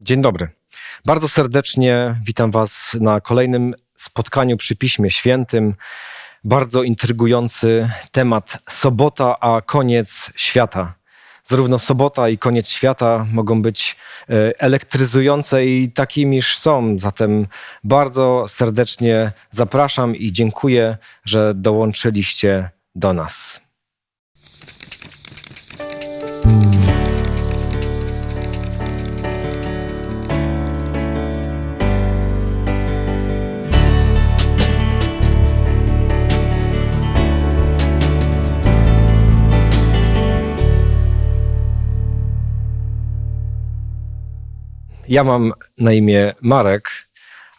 Dzień dobry. Bardzo serdecznie witam Was na kolejnym spotkaniu przy Piśmie Świętym. Bardzo intrygujący temat sobota, a koniec świata. Zarówno sobota i koniec świata mogą być e, elektryzujące i takimiż są. Zatem bardzo serdecznie zapraszam i dziękuję, że dołączyliście do nas. Ja mam na imię Marek,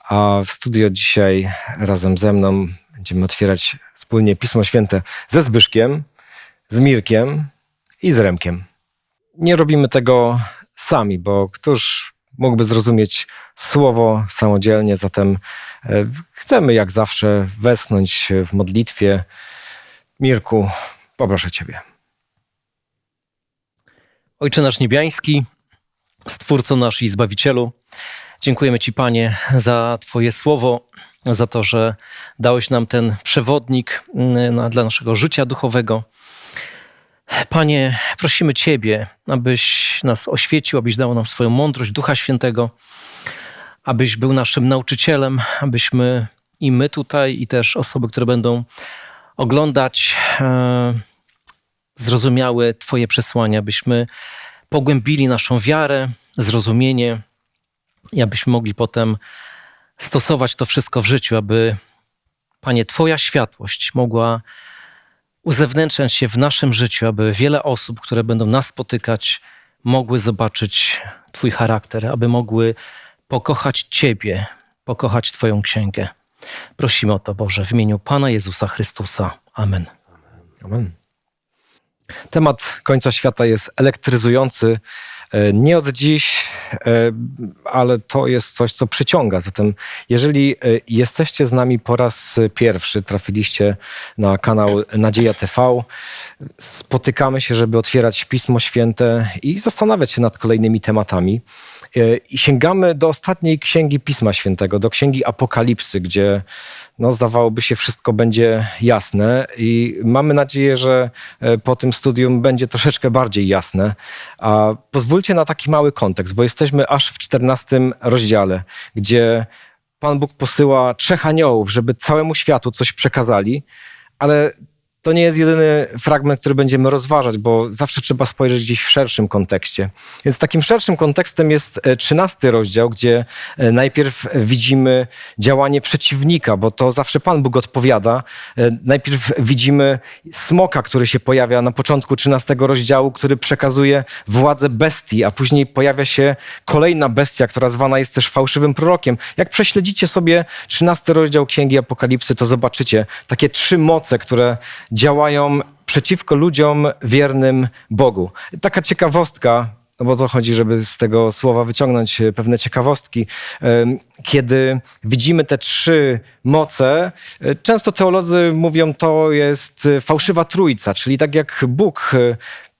a w studio dzisiaj razem ze mną będziemy otwierać wspólnie Pismo Święte ze Zbyszkiem, z Mirkiem i z Remkiem. Nie robimy tego sami, bo któż mógłby zrozumieć słowo samodzielnie, zatem e, chcemy jak zawsze wesnąć w modlitwie. Mirku, poproszę Ciebie. Ojcze nasz niebiański, Stwórco nasz i Zbawicielu, dziękujemy Ci, Panie, za Twoje słowo, za to, że dałeś nam ten przewodnik mm, dla naszego życia duchowego. Panie, prosimy Ciebie, abyś nas oświecił, abyś dał nam swoją mądrość Ducha Świętego, abyś był naszym nauczycielem, abyśmy i my tutaj, i też osoby, które będą oglądać, e, zrozumiały Twoje przesłania, abyśmy pogłębili naszą wiarę, zrozumienie i abyśmy mogli potem stosować to wszystko w życiu, aby, Panie, Twoja światłość mogła uzewnętrzniać się w naszym życiu, aby wiele osób, które będą nas spotykać, mogły zobaczyć Twój charakter, aby mogły pokochać Ciebie, pokochać Twoją księgę. Prosimy o to, Boże, w imieniu Pana Jezusa Chrystusa. Amen. Amen. Temat końca świata jest elektryzujący. E, nie od dziś, e, ale to jest coś, co przyciąga. Zatem, jeżeli e, jesteście z nami po raz pierwszy, trafiliście na kanał Nadzieja TV, spotykamy się, żeby otwierać Pismo Święte i zastanawiać się nad kolejnymi tematami. I sięgamy do ostatniej księgi Pisma Świętego, do księgi Apokalipsy, gdzie no, zdawałoby się wszystko będzie jasne i mamy nadzieję, że e, po tym studium będzie troszeczkę bardziej jasne. A pozwólcie na taki mały kontekst, bo jesteśmy aż w 14 rozdziale, gdzie Pan Bóg posyła trzech aniołów, żeby całemu światu coś przekazali, ale to nie jest jedyny fragment, który będziemy rozważać, bo zawsze trzeba spojrzeć gdzieś w szerszym kontekście. Więc takim szerszym kontekstem jest e, trzynasty rozdział, gdzie e, najpierw widzimy działanie przeciwnika, bo to zawsze Pan Bóg odpowiada. E, najpierw widzimy smoka, który się pojawia na początku trzynastego rozdziału, który przekazuje władzę bestii, a później pojawia się kolejna bestia, która zwana jest też fałszywym prorokiem. Jak prześledzicie sobie trzynasty rozdział Księgi Apokalipsy, to zobaczycie takie trzy moce, które działają przeciwko ludziom wiernym Bogu. Taka ciekawostka, no bo to chodzi, żeby z tego słowa wyciągnąć e, pewne ciekawostki. Kiedy widzimy te trzy moce, e, często teolodzy mówią, to jest e, fałszywa trójca, czyli tak jak Bóg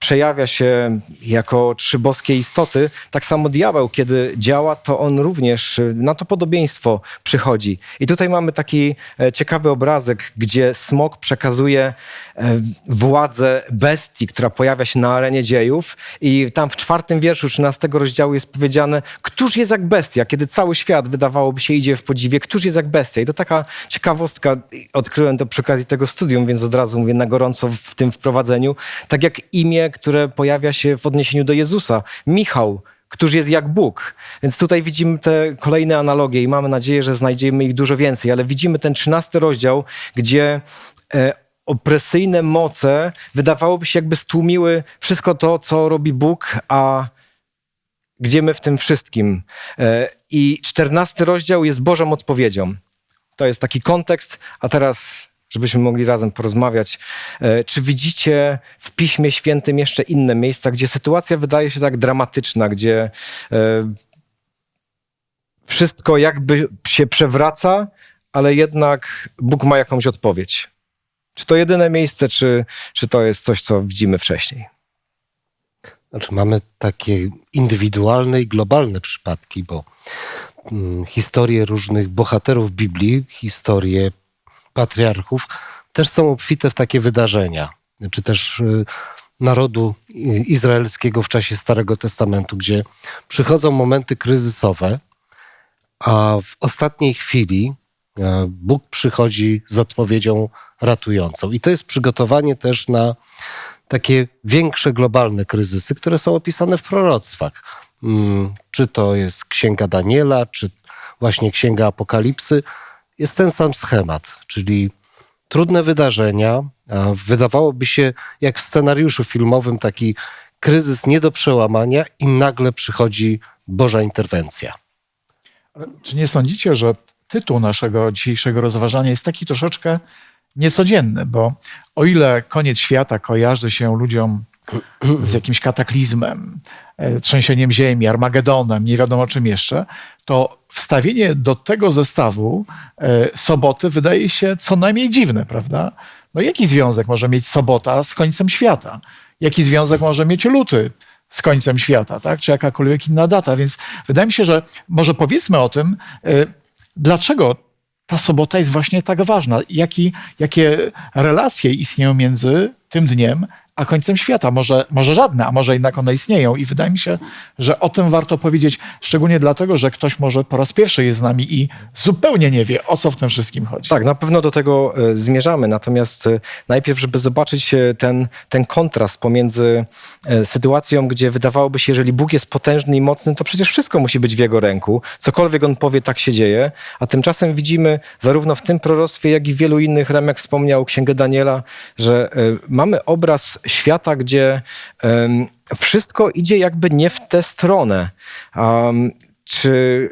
przejawia się jako trzy boskie istoty, tak samo diabeł, kiedy działa, to on również na to podobieństwo przychodzi. I tutaj mamy taki e, ciekawy obrazek, gdzie smok przekazuje e, władzę bestii, która pojawia się na arenie dziejów i tam w czwartym wierszu 13 rozdziału jest powiedziane, któż jest jak bestia, kiedy cały świat wydawałoby się idzie w podziwie, któż jest jak bestia. I to taka ciekawostka, odkryłem to przy okazji tego studium, więc od razu mówię na gorąco w tym wprowadzeniu. Tak jak imię, które pojawia się w odniesieniu do Jezusa. Michał, któż jest jak Bóg. Więc tutaj widzimy te kolejne analogie i mamy nadzieję, że znajdziemy ich dużo więcej, ale widzimy ten trzynasty rozdział, gdzie e, opresyjne moce wydawałoby się jakby stłumiły wszystko to, co robi Bóg, a gdzie my w tym wszystkim. E, I czternasty rozdział jest Bożą odpowiedzią. To jest taki kontekst, a teraz żebyśmy mogli razem porozmawiać. E, czy widzicie w Piśmie Świętym jeszcze inne miejsca, gdzie sytuacja wydaje się tak dramatyczna, gdzie e, wszystko jakby się przewraca, ale jednak Bóg ma jakąś odpowiedź? Czy to jedyne miejsce, czy, czy to jest coś, co widzimy wcześniej? Znaczy mamy takie indywidualne i globalne przypadki, bo mm, historie różnych bohaterów Biblii, historie patriarchów też są obfite w takie wydarzenia. Czy też y, narodu y, izraelskiego w czasie Starego Testamentu, gdzie przychodzą momenty kryzysowe, a w ostatniej chwili e, Bóg przychodzi z odpowiedzią ratującą. I to jest przygotowanie też na takie większe globalne kryzysy, które są opisane w proroctwach. Mm, Czy to jest Księga Daniela, czy właśnie Księga Apokalipsy, jest ten sam schemat, czyli trudne wydarzenia. Wydawałoby się, jak w scenariuszu filmowym, taki kryzys nie do przełamania, i nagle przychodzi Boża interwencja. Czy nie sądzicie, że tytuł naszego dzisiejszego rozważania jest taki troszeczkę niecodzienny? Bo o ile koniec świata kojarzy się ludziom z jakimś kataklizmem, e, trzęsieniem ziemi, Armagedonem, nie wiadomo czym jeszcze, to wstawienie do tego zestawu e, soboty wydaje się co najmniej dziwne, prawda? No jaki związek może mieć sobota z końcem świata? Jaki związek może mieć luty z końcem świata, tak? czy jakakolwiek inna data? Więc wydaje mi się, że może powiedzmy o tym, e, dlaczego ta sobota jest właśnie tak ważna. Jaki, jakie relacje istnieją między tym dniem a końcem świata? Może, może żadne, a może jednak one istnieją. I wydaje mi się, że o tym warto powiedzieć, szczególnie dlatego, że ktoś może po raz pierwszy jest z nami i zupełnie nie wie, o co w tym wszystkim chodzi. Tak, na pewno do tego e, zmierzamy. Natomiast e, najpierw, żeby zobaczyć e, ten, ten kontrast pomiędzy sytuacją, gdzie wydawałoby się, jeżeli Bóg jest potężny i mocny, to przecież wszystko musi być w Jego ręku. Cokolwiek On powie, tak się dzieje. A tymczasem widzimy zarówno w tym proroctwie, jak i w wielu innych, Remek wspomniał Księgę Daniela, że mamy obraz świata, gdzie em, wszystko idzie jakby nie w tę stronę. Um, czy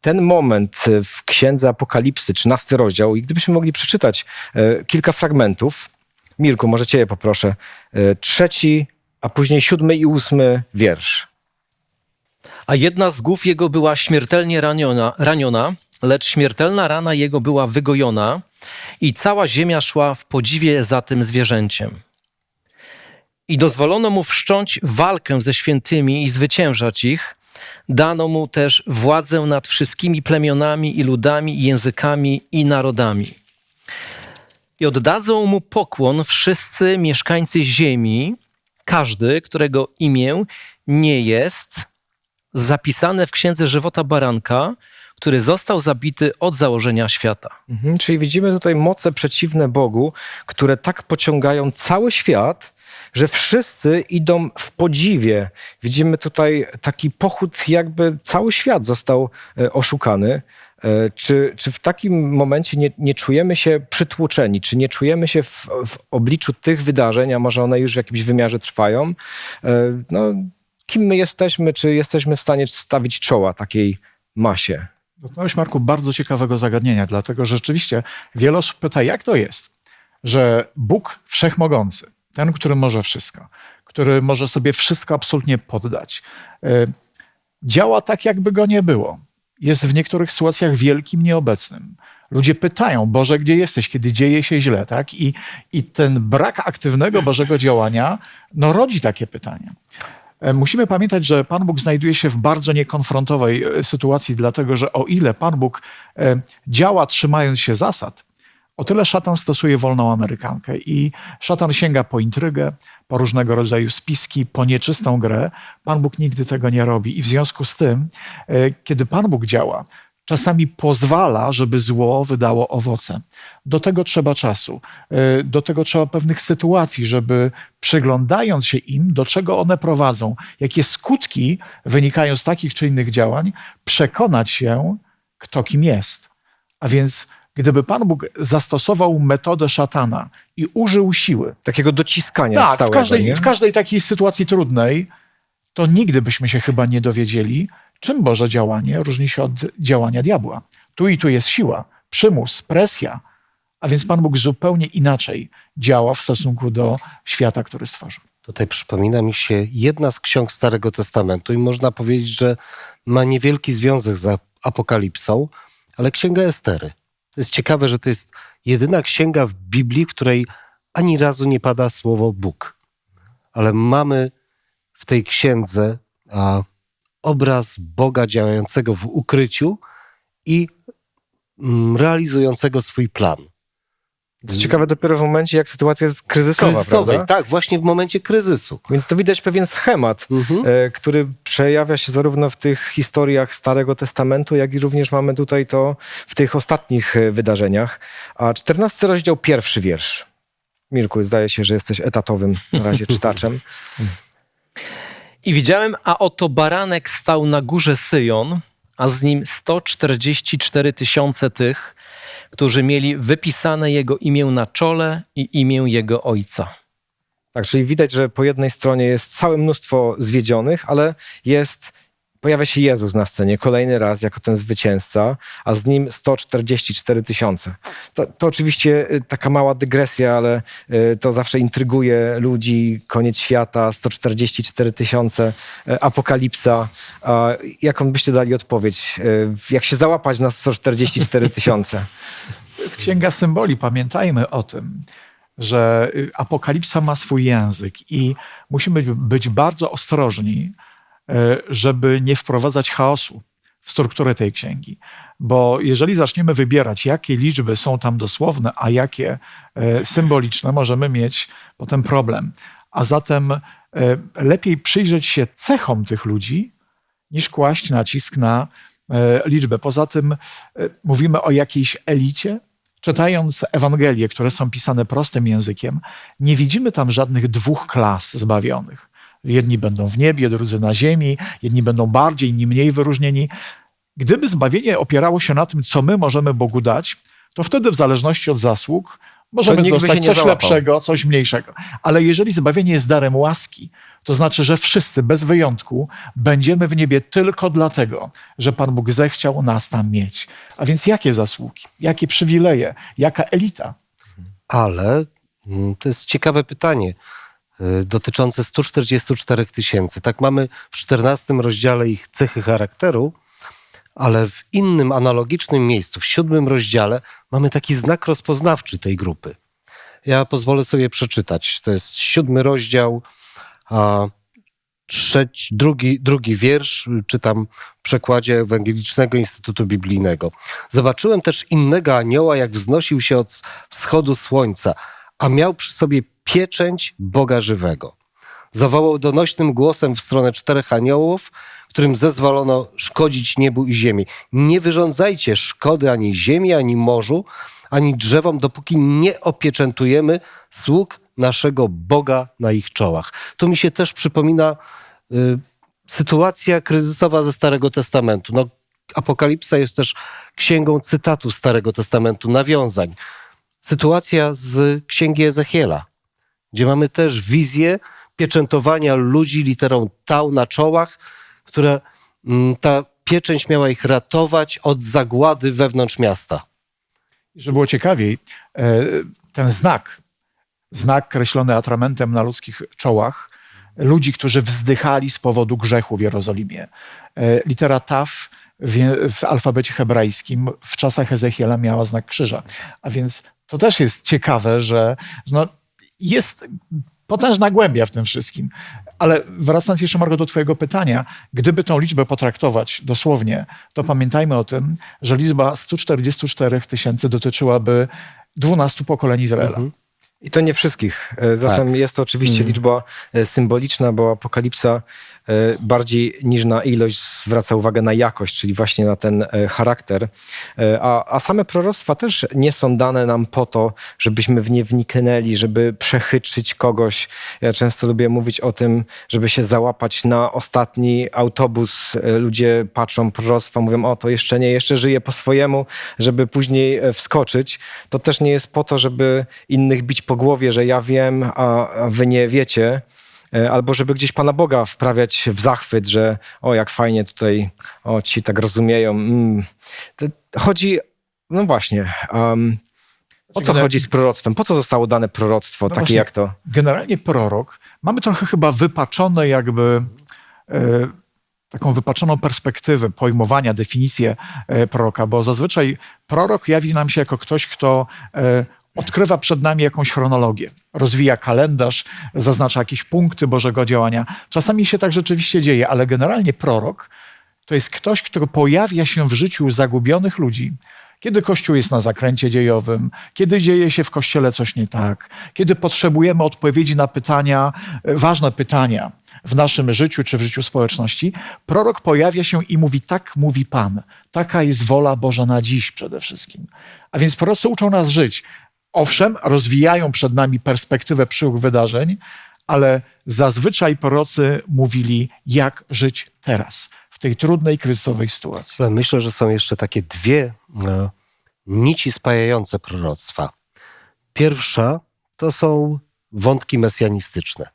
ten moment w Księdze Apokalipsy, 13 rozdział, i gdybyśmy mogli przeczytać e, kilka fragmentów, Mirku, może cię poproszę, e, trzeci, a później siódmy i ósmy wiersz. A jedna z głów jego była śmiertelnie raniona, raniona, lecz śmiertelna rana jego była wygojona i cała ziemia szła w podziwie za tym zwierzęciem. I dozwolono mu wszcząć walkę ze świętymi i zwyciężać ich. Dano mu też władzę nad wszystkimi plemionami i ludami, i językami i narodami. I oddadzą mu pokłon wszyscy mieszkańcy ziemi, każdy, którego imię nie jest zapisane w księdze żywota baranka, który został zabity od założenia świata. Mhm, czyli widzimy tutaj moce przeciwne Bogu, które tak pociągają cały świat, że wszyscy idą w podziwie. Widzimy tutaj taki pochód, jakby cały świat został e, oszukany. E, Czy, czy w takim momencie nie, nie czujemy się przytłoczeni? Czy nie czujemy się w, w obliczu tych wydarzeń, a może one już w jakimś wymiarze trwają? E, No, kim my jesteśmy? Czy jesteśmy w stanie stawić czoła takiej masie? Dotknąłeś, Marku, bardzo ciekawego zagadnienia, dlatego że rzeczywiście wiele osób pyta, jak to jest, że Bóg Wszechmogący, ten, który może wszystko, który może sobie wszystko absolutnie poddać, y, działa tak, jakby go nie było. Jest w niektórych sytuacjach wielkim nieobecnym. Ludzie pytają, Boże, gdzie jesteś, kiedy dzieje się źle, tak? I, i ten brak aktywnego Bożego działania, no, rodzi takie pytania. E, Musimy pamiętać, że Pan Bóg znajduje się w bardzo niekonfrontowej e, sytuacji, dlatego że o ile Pan Bóg e, działa trzymając się zasad, o tyle szatan stosuje wolną Amerykankę i szatan sięga po intrygę, po różnego rodzaju spiski, po nieczystą grę. Pan Bóg nigdy tego nie robi i w związku z tym, e, kiedy Pan Bóg działa, czasami pozwala, żeby zło wydało owoce. Do tego trzeba czasu, e, do tego trzeba pewnych sytuacji, żeby przyglądając się im, do czego one prowadzą, jakie skutki wynikają z takich czy innych działań, przekonać się, kto kim jest. A więc gdyby Pan Bóg zastosował metodę szatana i użył siły, Takiego dociskania tak, w stałego, każdej, nie? w każdej takiej sytuacji trudnej, to nigdy byśmy się chyba nie dowiedzieli, czym Boże działanie różni się od działania diabła. Tu i tu jest siła, przymus, presja, a więc Pan Bóg zupełnie inaczej działa w stosunku do świata, który stworzył. Tutaj przypomina mi się jedna z ksiąg Starego Testamentu i można powiedzieć, że ma niewielki związek z Apokalipsą, ale Księga Estery. To jest ciekawe, że to jest jedyna księga w Biblii, w której ani razu nie pada słowo Bóg. Ale mamy w tej księdze a, obraz Boga działającego w ukryciu i mm, realizującego swój plan. To ciekawe dopiero w momencie, jak sytuacja jest kryzysowa, Kryzysowej, prawda? tak, właśnie w momencie kryzysu. Więc to widać pewien schemat, Mhm. e, który przejawia się zarówno w tych historiach Starego Testamentu, jak i również mamy tutaj to w tych ostatnich e, wydarzeniach. A 14 rozdział, pierwszy wiersz. Mirku, zdaje się, że jesteś etatowym na razie czytaczem. I widziałem, a oto baranek stał na górze Syjon, a z nim 144 tysiące tych, którzy mieli wypisane jego imię na czole i imię jego ojca. Tak, czyli widać, że po jednej stronie jest całe mnóstwo zwiedzionych, ale jest, pojawia się Jezus na scenie kolejny raz jako ten zwycięzca, a z nim 144 tysiące. To, to oczywiście y, taka mała dygresja, ale y, to zawsze intryguje ludzi. Koniec świata, 144 tysiące, y, apokalipsa. Jaką byście dali odpowiedź? Jak się załapać na 144 tysiące? To jest księga symboli. Pamiętajmy o tym, że apokalipsa ma swój język i musimy być, bardzo ostrożni, żeby nie wprowadzać chaosu w strukturę tej księgi. Bo jeżeli zaczniemy wybierać, jakie liczby są tam dosłowne, a jakie y, symboliczne, możemy mieć potem problem. A zatem y, lepiej przyjrzeć się cechom tych ludzi, niż kłaść nacisk na e, liczbę. Poza tym e, mówimy o jakiejś elicie. Czytając Ewangelie, które są pisane prostym językiem, nie widzimy tam żadnych dwóch klas zbawionych. Jedni będą w niebie, drudzy na ziemi, jedni będą bardziej, inni mniej wyróżnieni. Gdyby zbawienie opierało się na tym, co my możemy Bogu dać, to wtedy w zależności od zasług możemy dostać coś załapał. lepszego, coś mniejszego. Ale jeżeli zbawienie jest darem łaski, to znaczy, że wszyscy bez wyjątku będziemy w niebie tylko dlatego, że Pan Bóg zechciał nas tam mieć. A więc jakie zasługi, jakie przywileje, jaka elita? Ale mm, to jest ciekawe pytanie dotyczące 144 tysięcy. Tak mamy w 14 rozdziale ich cechy charakteru, ale w innym analogicznym miejscu, w siódmym rozdziale, mamy taki znak rozpoznawczy tej grupy. Ja pozwolę sobie przeczytać. To jest siódmy rozdział, a trzeci, drugi, drugi wiersz, czytam w przekładzie Ewangelicznego Instytutu Biblijnego. Zobaczyłem też innego anioła, jak wznosił się od wschodu słońca, a miał przy sobie pieczęć Boga żywego. Zawołał donośnym głosem w stronę czterech aniołów, którym zezwolono szkodzić niebu i ziemi. Nie wyrządzajcie szkody ani ziemi, ani morzu, ani drzewom, dopóki nie opieczętujemy sług naszego Boga na ich czołach. Tu mi się też przypomina y, sytuacja kryzysowa ze Starego Testamentu. No, Apokalipsa jest też księgą cytatów Starego Testamentu, nawiązań. Sytuacja z księgi Ezechiela, gdzie mamy też wizję pieczętowania ludzi literą tau na czołach, które mm, ta pieczęć miała ich ratować od zagłady wewnątrz miasta. Żeby było ciekawiej, e, ten znak, znak kreślony atramentem na ludzkich czołach, ludzi, którzy wzdychali z powodu grzechu w Jerozolimie. E, Litera Taf w, w alfabecie hebrajskim w czasach Ezechiela miała znak krzyża. A więc to też jest ciekawe, że no, jest potężna głębia w tym wszystkim. Ale wracając jeszcze, Margo, do Twojego pytania, gdyby tą liczbę potraktować dosłownie, to pamiętajmy o tym, że liczba 144 tysięcy dotyczyłaby 12 pokoleń Izraela. I to nie wszystkich. E, Zatem jest to oczywiście liczba e, symboliczna, bo apokalipsa e, bardziej niż na ilość zwraca uwagę na jakość, czyli właśnie na ten charakter. A, a same proroctwa też nie są dane nam po to, żebyśmy w nie wniknęli, żeby przechytrzyć kogoś. Ja często lubię mówić o tym, żeby się załapać na ostatni autobus. Ludzie patrzą proroctwa, mówią, o to jeszcze nie, jeszcze żyje po swojemu, żeby później wskoczyć. To też nie jest po to, żeby innych bić po głowie, że ja wiem, a, wy nie wiecie. E, Albo żeby gdzieś Pana Boga wprawiać w zachwyt, że o, jak fajnie tutaj, o, ci tak rozumieją. Mm. Chodzi, no właśnie, um, o co chodzi z proroctwem? Po co zostało dane proroctwo, No takie właśnie. jak to? Generalnie prorok, mamy trochę chyba wypaczone jakby e, taką wypaczoną perspektywę pojmowania, definicję e, proroka, bo zazwyczaj prorok jawi nam się jako ktoś, kto odkrywa przed nami jakąś chronologię, rozwija kalendarz, zaznacza jakieś punkty Bożego działania. Czasami się tak rzeczywiście dzieje, ale generalnie prorok to jest ktoś, kto pojawia się w życiu zagubionych ludzi, kiedy Kościół jest na zakręcie dziejowym, kiedy dzieje się w Kościele coś nie tak, kiedy potrzebujemy odpowiedzi na pytania, e, ważne pytania w naszym życiu czy w życiu społeczności, prorok pojawia się i mówi: Tak mówi Pan, taka jest wola Boża na dziś przede wszystkim. A więc prorocy uczą nas żyć. Owszem, rozwijają przed nami perspektywę przyszłych wydarzeń, ale zazwyczaj prorocy mówili, jak żyć teraz, w tej trudnej, kryzysowej sytuacji. Myślę, że są jeszcze takie dwie e, nici spajające proroctwa. Pierwsza to są wątki mesjanistyczne.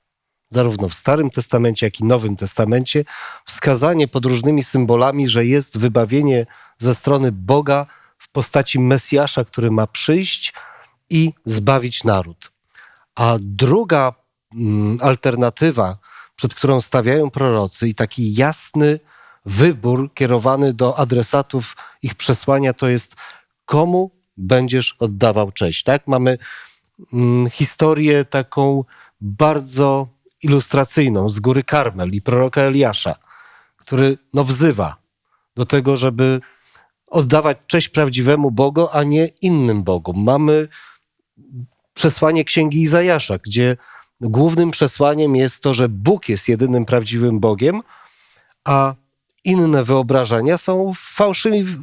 Zarówno w Starym Testamencie, jak i Nowym Testamencie wskazanie pod różnymi symbolami, że jest wybawienie ze strony Boga w postaci Mesjasza, który ma przyjść i zbawić naród. A druga mm, alternatywa, przed którą stawiają prorocy, i taki jasny wybór kierowany do adresatów ich przesłania, to jest komu będziesz oddawał cześć. Tak? Mamy mm, historię taką bardzo ilustracyjną z góry Karmel i proroka Eliasza, który no, wzywa do tego, żeby oddawać cześć prawdziwemu Bogu, a nie innym Bogom. Mamy przesłanie Księgi Izajasza, gdzie głównym przesłaniem jest to, że Bóg jest jedynym prawdziwym Bogiem, a inne wyobrażenia są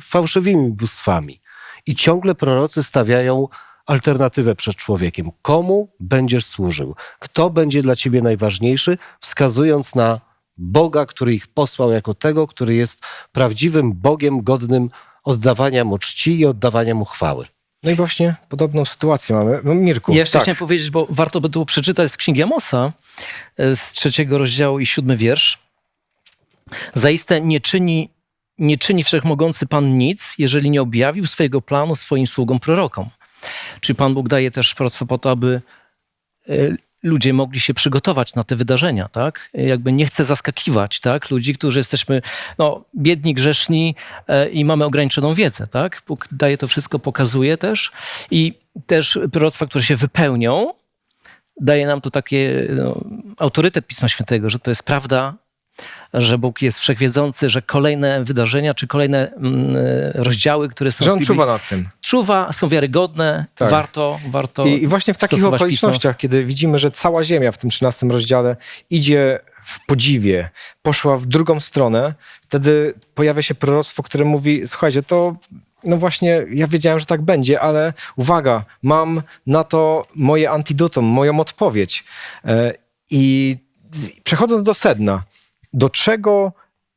fałszywymi bóstwami. I ciągle prorocy stawiają alternatywę przed człowiekiem. Komu będziesz służył? Kto będzie dla ciebie najważniejszy? Wskazując na Boga, który ich posłał jako tego, który jest prawdziwym Bogiem godnym oddawania mu czci i oddawania mu chwały. No i właśnie podobną sytuację mamy. No, Mirku, Ja jeszcze tak. chciałem powiedzieć, bo warto by było przeczytać z Księgi Amosa, e, z trzeciego rozdziału i siódmy wiersz. Zaiste nie czyni, nie czyni Wszechmogący Pan nic, jeżeli nie objawił swojego planu swoim sługom prorokom. Czyli Pan Bóg daje też proroctwo po to, aby e, ludzie mogli się przygotować na te wydarzenia, tak? Jakby nie chce zaskakiwać, tak? Ludzi, którzy jesteśmy no, biedni, grzeszni e, i mamy ograniczoną wiedzę, tak? Bóg daje to wszystko, pokazuje też i też proroctwa, które się wypełnią, daje nam to takie no, autorytet Pisma Świętego, że to jest prawda, że Bóg jest wszechwiedzący, że kolejne wydarzenia czy kolejne mm, rozdziały, które są Że w on Biblii, czuwa nad tym. czuwa, są wiarygodne, Tak. warto, warto I, I właśnie w takich okolicznościach, kiedy widzimy, że cała Ziemia w tym 13 rozdziale idzie w podziwie, poszła w drugą stronę, wtedy pojawia się proroctwo, które mówi, słuchajcie, to no właśnie, ja wiedziałem, że tak będzie, ale uwaga, mam na to moje antidotum, moją odpowiedź. E, I przechodząc do sedna, do czego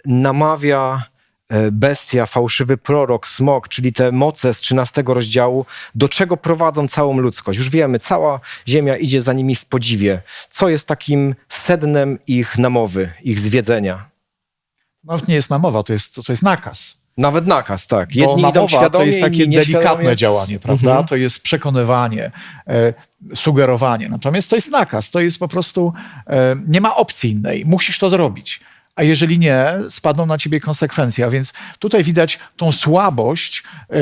namawia e, bestia, fałszywy prorok, smok, czyli te moce z 13 rozdziału, do czego prowadzą całą ludzkość. Już wiemy, cała ziemia idzie za nimi w podziwie. Co jest takim sednem ich namowy, ich zwiedzenia? Nawet nie jest namowa, to jest, to jest nakaz. Nawet nakaz, tak. Bo Jedni idą namowa świadomie, to jest takie delikatne działanie, prawda? Mhm. To jest przekonywanie, e, sugerowanie. Natomiast to jest nakaz, to jest po prostu, e, nie ma opcji innej, musisz to zrobić. A jeżeli nie, spadną na ciebie konsekwencje. A więc tutaj widać tą słabość e,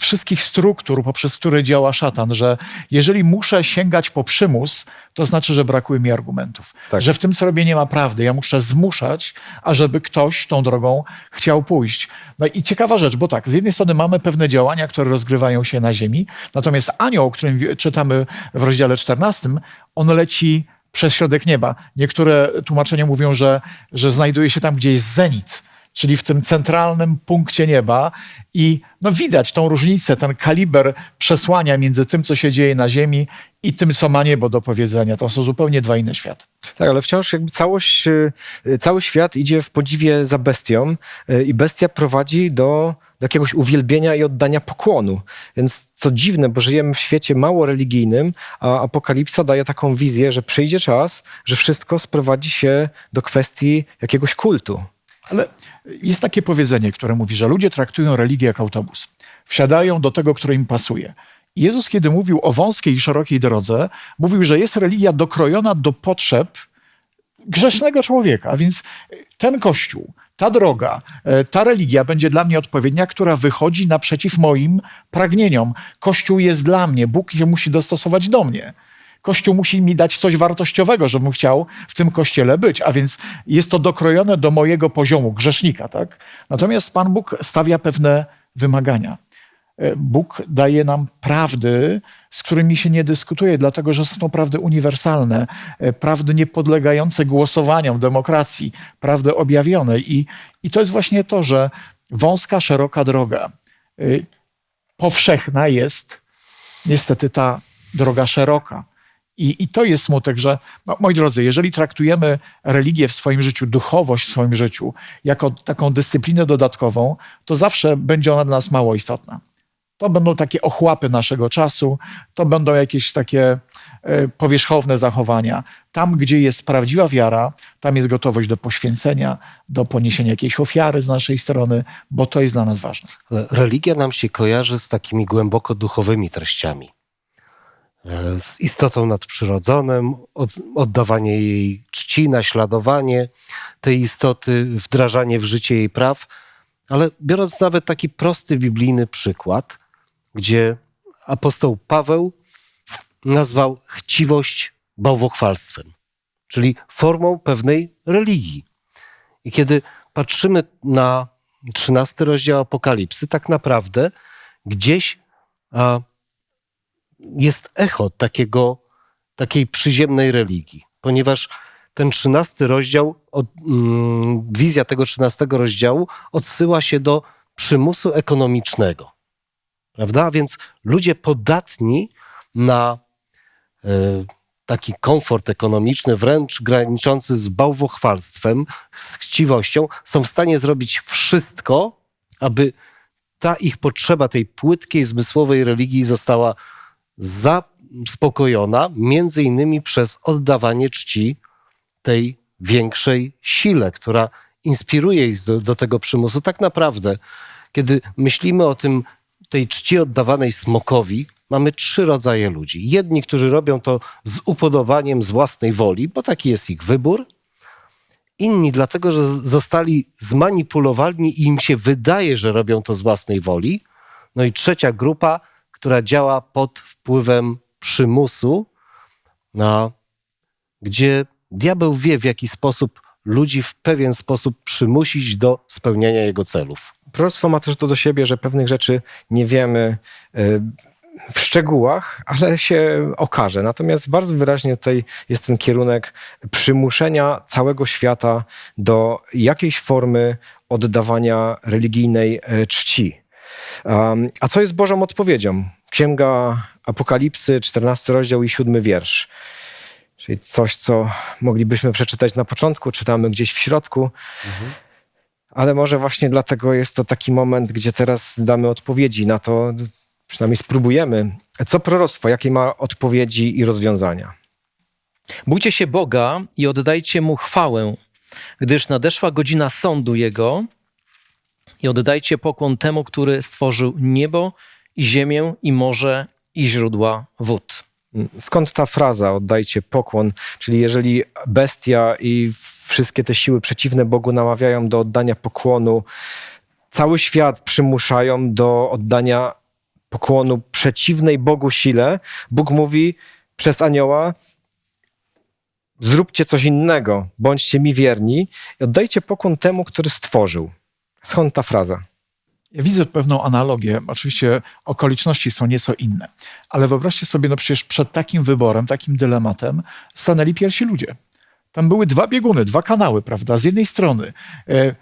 wszystkich struktur, poprzez które działa szatan, że jeżeli muszę sięgać po przymus, to znaczy, że brakuje mi argumentów. Tak. Że w tym, co robię, nie ma prawdy. Ja muszę zmuszać, ażeby ktoś tą drogą chciał pójść. No i ciekawa rzecz, bo tak, z jednej strony mamy pewne działania, które rozgrywają się na ziemi, natomiast anioł, o którym czytamy w rozdziale 14, on leci przez środek nieba. Niektóre tłumaczenia mówią, że, że znajduje się tam, gdzie jest zenit, czyli w tym centralnym punkcie nieba i no widać tą różnicę, ten kaliber przesłania między tym, co się dzieje na ziemi i tym, co ma niebo do powiedzenia. To są zupełnie dwa inne światy. Tak, ale wciąż jakby całość, y, cały świat idzie w podziwie za bestią y, i bestia prowadzi do, do jakiegoś uwielbienia i oddania pokłonu. Więc co dziwne, bo żyjemy w świecie mało religijnym, a Apokalipsa daje taką wizję, że przyjdzie czas, że wszystko sprowadzi się do kwestii jakiegoś kultu. Ale jest takie powiedzenie, które mówi, że ludzie traktują religię jak autobus. Wsiadają do tego, który im pasuje. Jezus, kiedy mówił o wąskiej i szerokiej drodze, mówił, że jest religia dokrojona do potrzeb grzesznego człowieka. A więc ten kościół, ta droga, e, ta religia będzie dla mnie odpowiednia, która wychodzi naprzeciw moim pragnieniom. Kościół jest dla mnie, Bóg się musi dostosować do mnie. Kościół musi mi dać coś wartościowego, żebym chciał w tym kościele być, a więc jest to dokrojone do mojego poziomu grzesznika. Tak? Natomiast Pan Bóg stawia pewne wymagania. E, Bóg daje nam prawdy, z którymi się nie dyskutuje, dlatego że są to prawdy uniwersalne, e, prawdy niepodlegające głosowaniom w demokracji, prawdy objawione. I, I to jest właśnie to, że wąska, szeroka droga, y, powszechna jest niestety ta droga szeroka. I, I to jest smutek, że, no, moi drodzy, jeżeli traktujemy religię w swoim życiu, duchowość w swoim życiu, jako taką dyscyplinę dodatkową, to zawsze będzie ona dla nas mało istotna. To będą takie ochłapy naszego czasu, to będą jakieś takie e, powierzchowne zachowania. Tam, gdzie jest prawdziwa wiara, tam jest gotowość do poświęcenia, do poniesienia jakiejś ofiary z naszej strony, bo to jest dla nas ważne. Religia nam się kojarzy z takimi głęboko duchowymi treściami. E, Z istotą nadprzyrodzoną, od, oddawanie jej czci, naśladowanie tej istoty, wdrażanie w życie jej praw. Ale biorąc nawet taki prosty biblijny przykład, gdzie apostoł Paweł nazwał chciwość bałwochwalstwem, czyli formą pewnej religii. I kiedy patrzymy na 13 rozdział Apokalipsy, tak naprawdę gdzieś a, jest echo takiego, takiej przyziemnej religii, ponieważ ten 13 rozdział, od, mm, wizja tego 13 rozdziału odsyła się do przymusu ekonomicznego. Prawda? Więc ludzie podatni na e, taki komfort ekonomiczny, wręcz graniczący z bałwochwalstwem, z chciwością, są w stanie zrobić wszystko, aby ta ich potrzeba tej płytkiej, zmysłowej religii została zaspokojona, między innymi przez oddawanie czci tej większej sile, która inspiruje ich do, do tego przymusu. Tak naprawdę, kiedy myślimy o tym, tej czci oddawanej smokowi, mamy trzy rodzaje ludzi. Jedni, którzy robią to z upodobaniem, z własnej woli, bo taki jest ich wybór. Inni, dlatego że zostali zmanipulowani i im się wydaje, że robią to z własnej woli. No i trzecia grupa, która działa pod wpływem przymusu, na, gdzie diabeł wie, w jaki sposób ludzi w pewien sposób przymusić do spełniania jego celów. Proroctwo ma też to do siebie, że pewnych rzeczy nie wiemy y, w szczegółach, ale się okaże. Natomiast bardzo wyraźnie tutaj jest ten kierunek przymuszenia całego świata do jakiejś formy oddawania religijnej e, czci. Um, a co jest Bożą odpowiedzią? Księga Apokalipsy, 14 rozdział i 7 wiersz. Czyli coś, co moglibyśmy przeczytać na początku, czytamy gdzieś w środku. Ale może właśnie dlatego jest to taki moment, gdzie teraz damy odpowiedzi na to, przynajmniej spróbujemy. Co proroctwo, jakie ma odpowiedzi i rozwiązania? Bójcie się Boga i oddajcie Mu chwałę, gdyż nadeszła godzina sądu Jego i oddajcie pokłon temu, który stworzył niebo i ziemię i morze i źródła wód. Skąd ta fraza oddajcie pokłon? Czyli jeżeli bestia i wszystkie te siły przeciwne Bogu namawiają do oddania pokłonu, cały świat przymuszają do oddania pokłonu przeciwnej Bogu sile, Bóg mówi przez anioła: Zróbcie coś innego, bądźcie mi wierni i oddajcie pokłon temu, który stworzył. Skąd ta fraza? Ja widzę pewną analogię. Oczywiście okoliczności są nieco inne, ale wyobraźcie sobie, no przecież przed takim wyborem, takim dylematem stanęli pierwsi ludzie. Tam były dwa bieguny, dwa kanały, prawda? Z jednej strony e,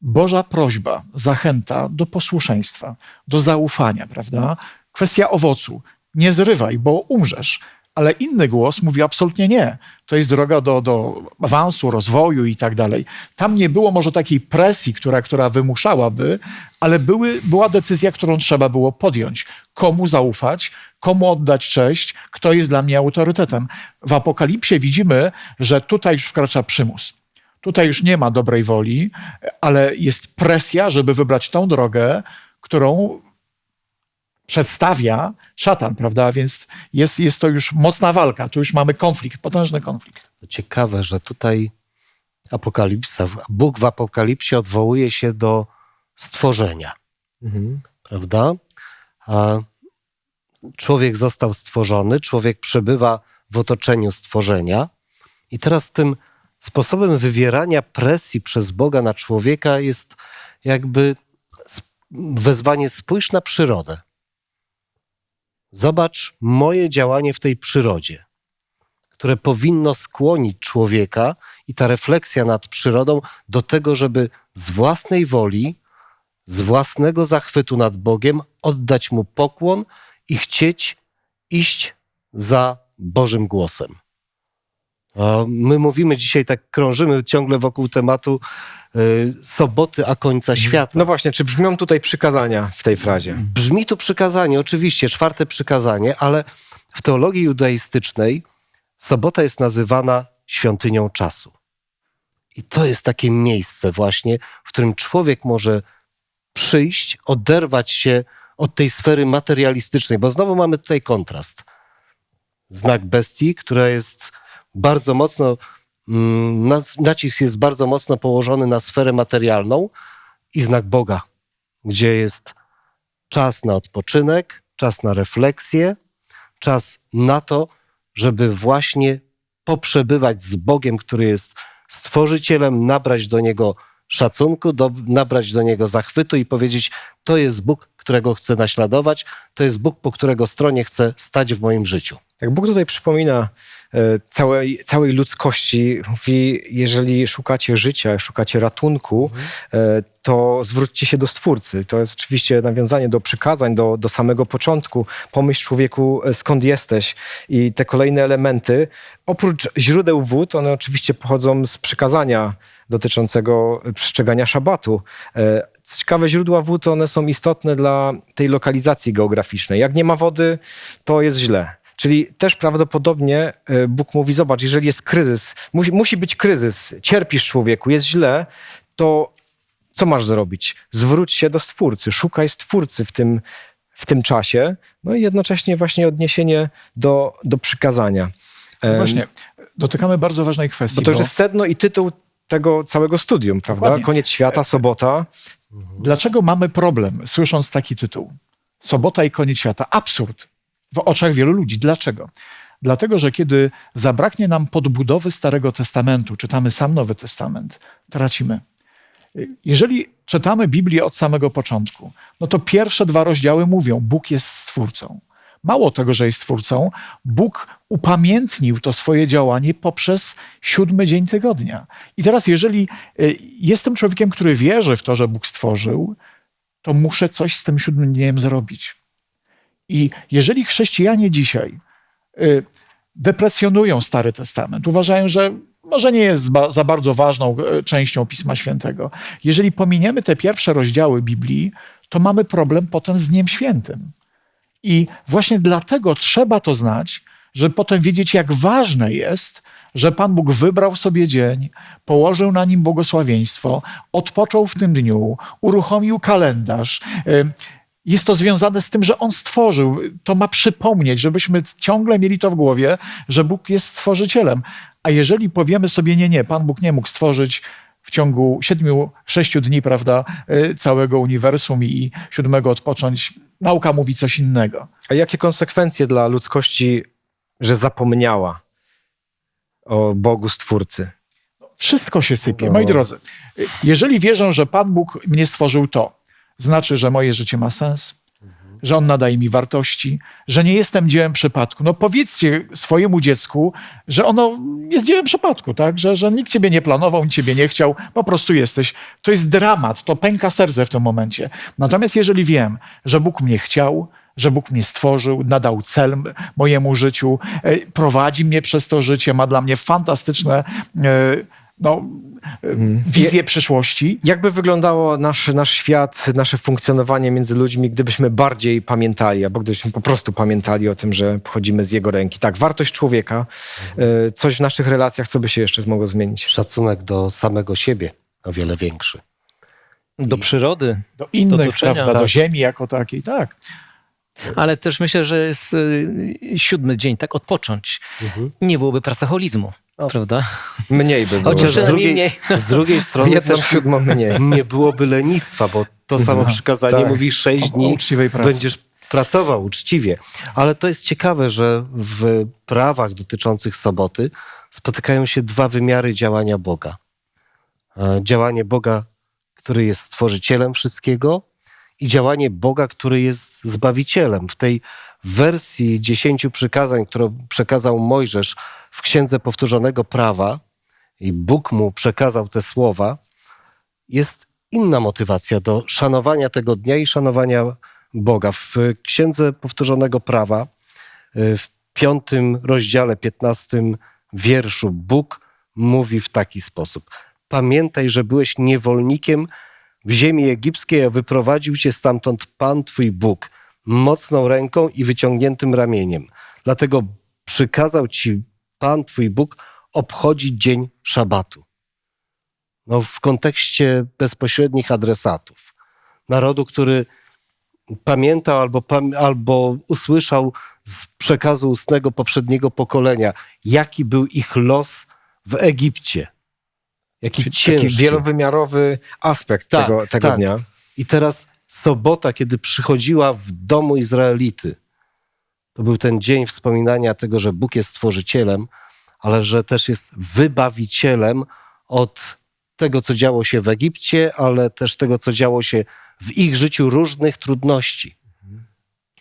Boża prośba, zachęta do posłuszeństwa, do zaufania, prawda? Kwestia owocu. Nie zrywaj, bo umrzesz. Ale inny głos mówi absolutnie nie. To jest droga do, do awansu, rozwoju i tak dalej. Tam nie było może takiej presji, która, która wymuszałaby, ale były, była decyzja, którą trzeba było podjąć. Komu zaufać, komu oddać cześć, kto jest dla mnie autorytetem. W Apokalipsie widzimy, że tutaj już wkracza przymus. Tutaj już nie ma dobrej woli, ale jest presja, żeby wybrać tą drogę, którą przedstawia szatan, prawda? Więc jest, jest to już mocna walka, tu już mamy konflikt, potężny konflikt. Ciekawe, że tutaj Apokalipsa. Bóg w Apokalipsie odwołuje się do stworzenia, Mhm. prawda? A człowiek został stworzony, człowiek przebywa w otoczeniu stworzenia i teraz tym sposobem wywierania presji przez Boga na człowieka jest jakby wezwanie spójrz na przyrodę. Zobacz moje działanie w tej przyrodzie, które powinno skłonić człowieka i ta refleksja nad przyrodą do tego, żeby z własnej woli, z własnego zachwytu nad Bogiem oddać mu pokłon i chcieć iść za Bożym głosem. My mówimy dzisiaj, tak krążymy ciągle wokół tematu soboty, a końca świata. No właśnie, czy brzmią tutaj przykazania w tej frazie? Brzmi tu przykazanie, oczywiście, czwarte przykazanie, ale w teologii judaistycznej sobota jest nazywana świątynią czasu. I to jest takie miejsce właśnie, w którym człowiek może przyjść, oderwać się od tej sfery materialistycznej, bo znowu mamy tutaj kontrast. Znak bestii, która jest bardzo mocno, nacisk jest bardzo mocno położony na sferę materialną i znak Boga, gdzie jest czas na odpoczynek, czas na refleksję, czas na to, żeby właśnie poprzebywać z Bogiem, który jest stworzycielem, nabrać do niego szacunku, do, nabrać do niego zachwytu i powiedzieć: To jest Bóg, którego chcę naśladować, to jest Bóg, po którego stronie chcę stać w moim życiu. Tak Bóg tutaj przypomina e, całej, całej ludzkości, mówi, jeżeli szukacie życia, szukacie ratunku, e, to zwróćcie się do Stwórcy. To jest oczywiście nawiązanie do przykazań, do, do samego początku. Pomyśl człowieku, e, skąd jesteś. I te kolejne elementy, oprócz źródeł wód, one oczywiście pochodzą z przykazania dotyczącego przestrzegania szabatu. E, Ciekawe źródła wód, one są istotne dla tej lokalizacji geograficznej. Jak nie ma wody, to jest źle. Czyli też prawdopodobnie e, Bóg mówi: Zobacz, jeżeli jest kryzys, musi, musi być kryzys, cierpisz człowieku, jest źle, to co masz zrobić? Zwróć się do Stwórcy, szukaj Stwórcy w tym, w tym czasie, no i jednocześnie właśnie odniesienie do, do przykazania. Em, Właśnie, dotykamy bardzo ważnej kwestii. Bo to już jest sedno i tytuł tego całego studium, prawda? Dokładnie. Koniec świata, sobota. Dlaczego mamy problem, słysząc taki tytuł? Sobota i koniec świata. Absurd w oczach wielu ludzi. Dlaczego? Dlatego, że kiedy zabraknie nam podbudowy Starego Testamentu, czytamy sam Nowy Testament, tracimy. Jeżeli czytamy Biblię od samego początku, no to pierwsze dwa rozdziały mówią: Bóg jest stwórcą. Mało tego, że jest stwórcą, Bóg upamiętnił to swoje działanie poprzez siódmy dzień tygodnia. I teraz, jeżeli y, jestem człowiekiem, który wierzy w to, że Bóg stworzył, to muszę coś z tym siódmym dniem zrobić. I jeżeli chrześcijanie dzisiaj y, deprecjonują Stary Testament, uważają, że może nie jest za bardzo ważną e, częścią Pisma Świętego. Jeżeli pominiemy te pierwsze rozdziały Biblii, to mamy problem potem z Dniem Świętym. I właśnie dlatego trzeba to znać, żeby potem wiedzieć, jak ważne jest, że Pan Bóg wybrał sobie dzień, położył na nim błogosławieństwo, odpoczął w tym dniu, uruchomił kalendarz. Jest to związane z tym, że On stworzył. To ma przypomnieć, żebyśmy ciągle mieli to w głowie, że Bóg jest stworzycielem. A jeżeli powiemy sobie, nie, nie, Pan Bóg nie mógł stworzyć w ciągu siedmiu, sześciu dni, prawda, y, całego uniwersum i siódmego odpocząć, nauka mówi coś innego. A jakie konsekwencje dla ludzkości, że zapomniała o Bogu Stwórcy? Wszystko się sypie. No. Moi drodzy, jeżeli wierzę, że Pan Bóg mnie stworzył to, znaczy, że moje życie ma sens, że On nadaje mi wartości, że nie jestem dziełem przypadku. No powiedzcie swojemu dziecku, że ono jest dziełem przypadku, tak? Że, że nikt ciebie nie planował, nikt ciebie nie chciał, po prostu jesteś. To jest dramat, to pęka serce w tym momencie. Natomiast jeżeli wiem, że Bóg mnie chciał, że Bóg mnie stworzył, nadał cel mojemu życiu, e, prowadzi mnie przez to życie, ma dla mnie fantastyczne e, no, e, wizje przyszłości, Jakby wyglądało nasz, nasz świat, nasze funkcjonowanie między ludźmi, gdybyśmy bardziej pamiętali, albo gdybyśmy po prostu pamiętali o tym, że pochodzimy z jego ręki. Tak, wartość człowieka, y, coś w naszych relacjach, co by się jeszcze mogło zmienić? Szacunek do samego siebie o wiele większy. Do przyrody, do innych, otoczenia, prawda, do tak. ziemi jako takiej, tak. ale też myślę, że jest y, siódmy dzień, tak odpocząć. Nie byłoby pracoholizmu. Prawda? Mniej by było. Chociaż z drugiej, mniej. z drugiej strony Jedną też siódmą mniej. nie byłoby lenistwa, bo to samo przykazanie tak. mówi sześć O- o dni będziesz pracował uczciwie. Ale to jest ciekawe, że w prawach dotyczących soboty spotykają się dwa wymiary działania Boga. E, Działanie Boga, który jest stworzycielem wszystkiego i działanie Boga, który jest zbawicielem. W tej wersji dziesięciu przykazań, którą przekazał Mojżesz w Księdze Powtórzonego Prawa i Bóg mu przekazał te słowa, jest inna motywacja do szanowania tego dnia i szanowania Boga. W Księdze Powtórzonego Prawa, y, w piątym rozdziale, piętnastym wierszu, Bóg mówi w taki sposób. Pamiętaj, że byłeś niewolnikiem w ziemi egipskiej, a wyprowadził cię stamtąd Pan Twój Bóg, mocną ręką i wyciągniętym ramieniem. Dlatego przykazał ci Pan Twój Bóg obchodzić dzień szabatu no, w kontekście bezpośrednich adresatów. Narodu, który pamiętał albo, albo usłyszał z przekazu ustnego poprzedniego pokolenia, jaki był ich los w Egipcie. Jaki Taki ciężki. wielowymiarowy aspekt Tak, tego, tego tak. dnia. I teraz sobota, kiedy przychodziła w domu Izraelity, to był ten dzień wspominania tego, że Bóg jest stworzycielem, ale że też jest wybawicielem od tego, co działo się w Egipcie, ale też tego, co działo się w ich życiu różnych trudności.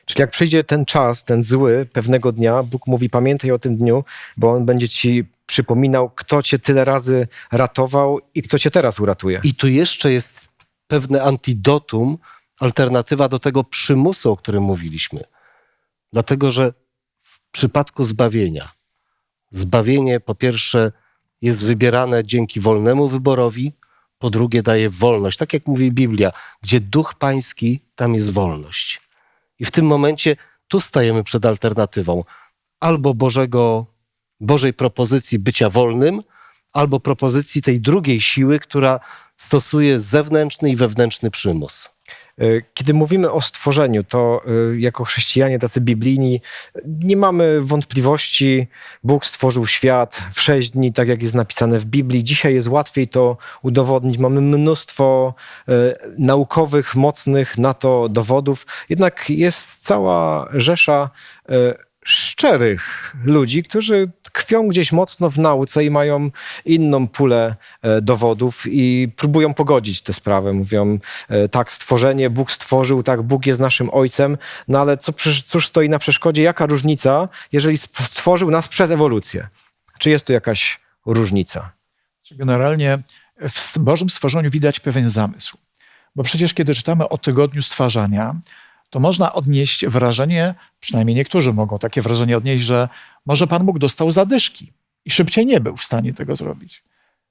Czyli jak przyjdzie ten czas, ten zły, pewnego dnia, Bóg mówi, pamiętaj o tym dniu, bo On będzie ci przypominał, kto cię tyle razy ratował i kto cię teraz uratuje. I tu jeszcze jest pewne antidotum, alternatywa do tego przymusu, o którym mówiliśmy. Dlatego, że w przypadku zbawienia, zbawienie po pierwsze jest wybierane dzięki wolnemu wyborowi, po drugie daje wolność. Tak jak mówi Biblia, gdzie duch pański, tam jest wolność. I w tym momencie tu stajemy przed alternatywą albo Bożego, Bożej propozycji bycia wolnym, albo propozycji tej drugiej siły, która stosuje zewnętrzny i wewnętrzny przymus. E, Kiedy mówimy o stworzeniu, to e, jako chrześcijanie tacy biblijni nie mamy wątpliwości. Bóg stworzył świat w sześć dni, tak jak jest napisane w Biblii. Dzisiaj jest łatwiej to udowodnić. Mamy mnóstwo e, naukowych, mocnych na to dowodów. Jednak jest cała rzesza szczerych ludzi, którzy tkwią gdzieś mocno w nauce i mają inną pulę e, dowodów i próbują pogodzić tę sprawę. Mówią, e, tak, stworzenie, Bóg stworzył, tak, Bóg jest naszym ojcem, no ale co, cóż stoi na przeszkodzie? Jaka różnica, jeżeli stworzył nas przez ewolucję? Czy jest tu jakaś różnica? Generalnie w Bożym stworzeniu widać pewien zamysł. Bo przecież kiedy czytamy o tygodniu stwarzania, to można odnieść wrażenie, przynajmniej niektórzy mogą takie wrażenie odnieść, że może Pan Bóg dostał zadyszki i szybciej nie był w stanie tego zrobić.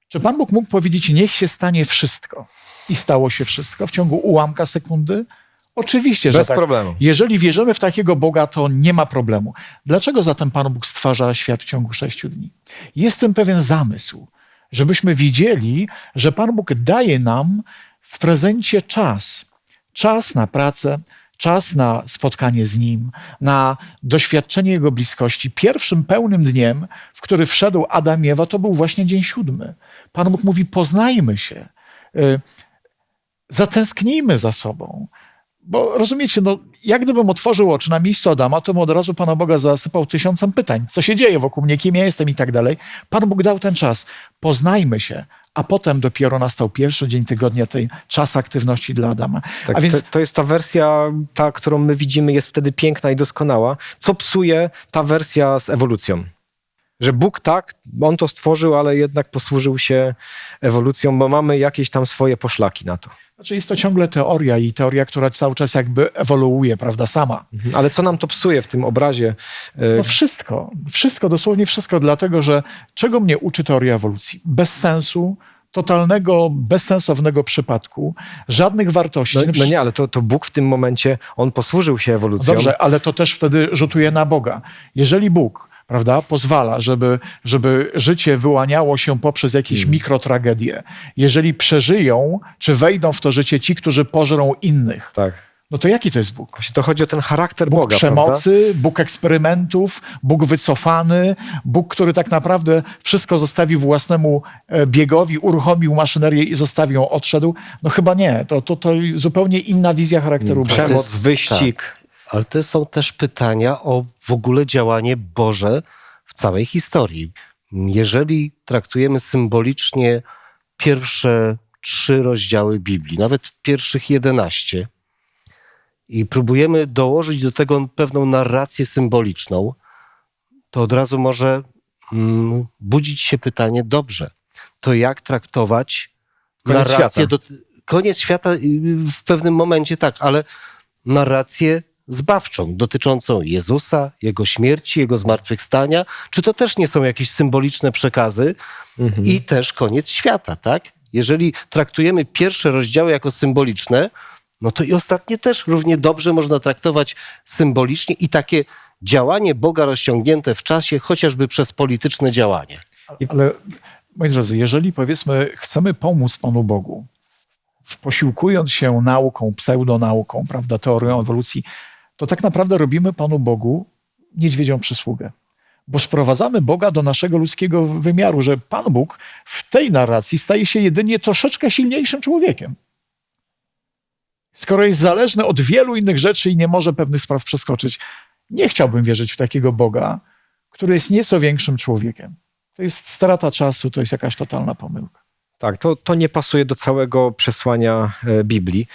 Czy Pan Bóg mógł powiedzieć, niech się stanie wszystko? I stało się wszystko w ciągu ułamka sekundy? Oczywiście, że Bez tak. problemu. Jeżeli wierzymy w takiego Boga, to nie ma problemu. Dlaczego zatem Pan Bóg stwarza świat w ciągu sześciu dni? Jest tym pewien zamysł, żebyśmy widzieli, że Pan Bóg daje nam w prezencie czas. Czas na pracę, czas na spotkanie z Nim, na doświadczenie Jego bliskości. Pierwszym pełnym dniem, w który wszedł Adam i Ewa, to był właśnie dzień siódmy. Pan Bóg mówi, poznajmy się. Y, zatęsknijmy za sobą. Bo rozumiecie, no, jak gdybym otworzył oczy na miejscu Adama, to bym od razu Pana Boga zasypał tysiącem pytań. Co się dzieje wokół mnie, kim ja jestem i tak dalej. Pan Bóg dał ten czas. Poznajmy się. A potem dopiero nastał pierwszy dzień tygodnia, ten czas aktywności dla Adama. Tak, A więc to, to jest ta wersja, ta, którą my widzimy, jest wtedy piękna i doskonała. Co psuje ta wersja z ewolucją? Że Bóg tak, on to stworzył, ale jednak posłużył się ewolucją, bo mamy jakieś tam swoje poszlaki na to. znaczy jest to ciągle teoria i teoria, która cały czas jakby ewoluuje, prawda, sama. Mhm. Ale co nam to psuje w tym obrazie? E, No wszystko, wszystko, dosłownie wszystko, dlatego że czego mnie uczy teoria ewolucji? Bez sensu, totalnego, bezsensownego przypadku, żadnych wartości. No, No nie, ale to, to Bóg w tym momencie, on posłużył się ewolucją. Dobrze, ale to też wtedy rzutuje na Boga. Jeżeli Bóg prawda, pozwala, żeby, żeby życie wyłaniało się poprzez jakieś Hmm. mikrotragedie, jeżeli przeżyją, czy wejdą w to życie ci, którzy pożrą innych, Tak. No to jaki to jest Bóg? Właśnie to chodzi o ten charakter Bóg Boga, przemocy, prawda? Bóg eksperymentów, Bóg wycofany, Bóg, który tak naprawdę wszystko zostawił własnemu e, biegowi, uruchomił maszynerię i zostawił ją, odszedł. No chyba nie. To, to, to zupełnie inna wizja charakteru Boga. Przemoc, jest- wyścig. Ale to są też pytania o w ogóle działanie Boże w całej historii. Jeżeli traktujemy symbolicznie pierwsze trzy rozdziały Biblii, nawet pierwszych jedenaście, i próbujemy dołożyć do tego pewną narrację symboliczną, to od razu może mm, budzić się pytanie, dobrze, to jak traktować Koniec narrację świata. do, koniec świata w pewnym momencie tak, ale narrację zbawczą dotyczącą Jezusa, Jego śmierci, Jego zmartwychwstania, czy to też nie są jakieś symboliczne przekazy i też koniec świata, tak? Jeżeli traktujemy pierwsze rozdziały jako symboliczne, no to i ostatnie też równie dobrze można traktować symbolicznie i takie działanie Boga rozciągnięte w czasie, chociażby przez polityczne działanie. Ale moi drodzy, jeżeli powiedzmy chcemy pomóc Panu Bogu, posiłkując się nauką, pseudonauką, prawda, teorią ewolucji, to tak naprawdę robimy Panu Bogu niedźwiedzią przysługę. Bo sprowadzamy Boga do naszego ludzkiego wymiaru, że Pan Bóg w tej narracji staje się jedynie troszeczkę silniejszym człowiekiem. Skoro jest zależny od wielu innych rzeczy i nie może pewnych spraw przeskoczyć, nie chciałbym wierzyć w takiego Boga, który jest nieco większym człowiekiem. To jest strata czasu, to jest jakaś totalna pomyłka. Tak, to, to nie pasuje do całego przesłania e, Biblii.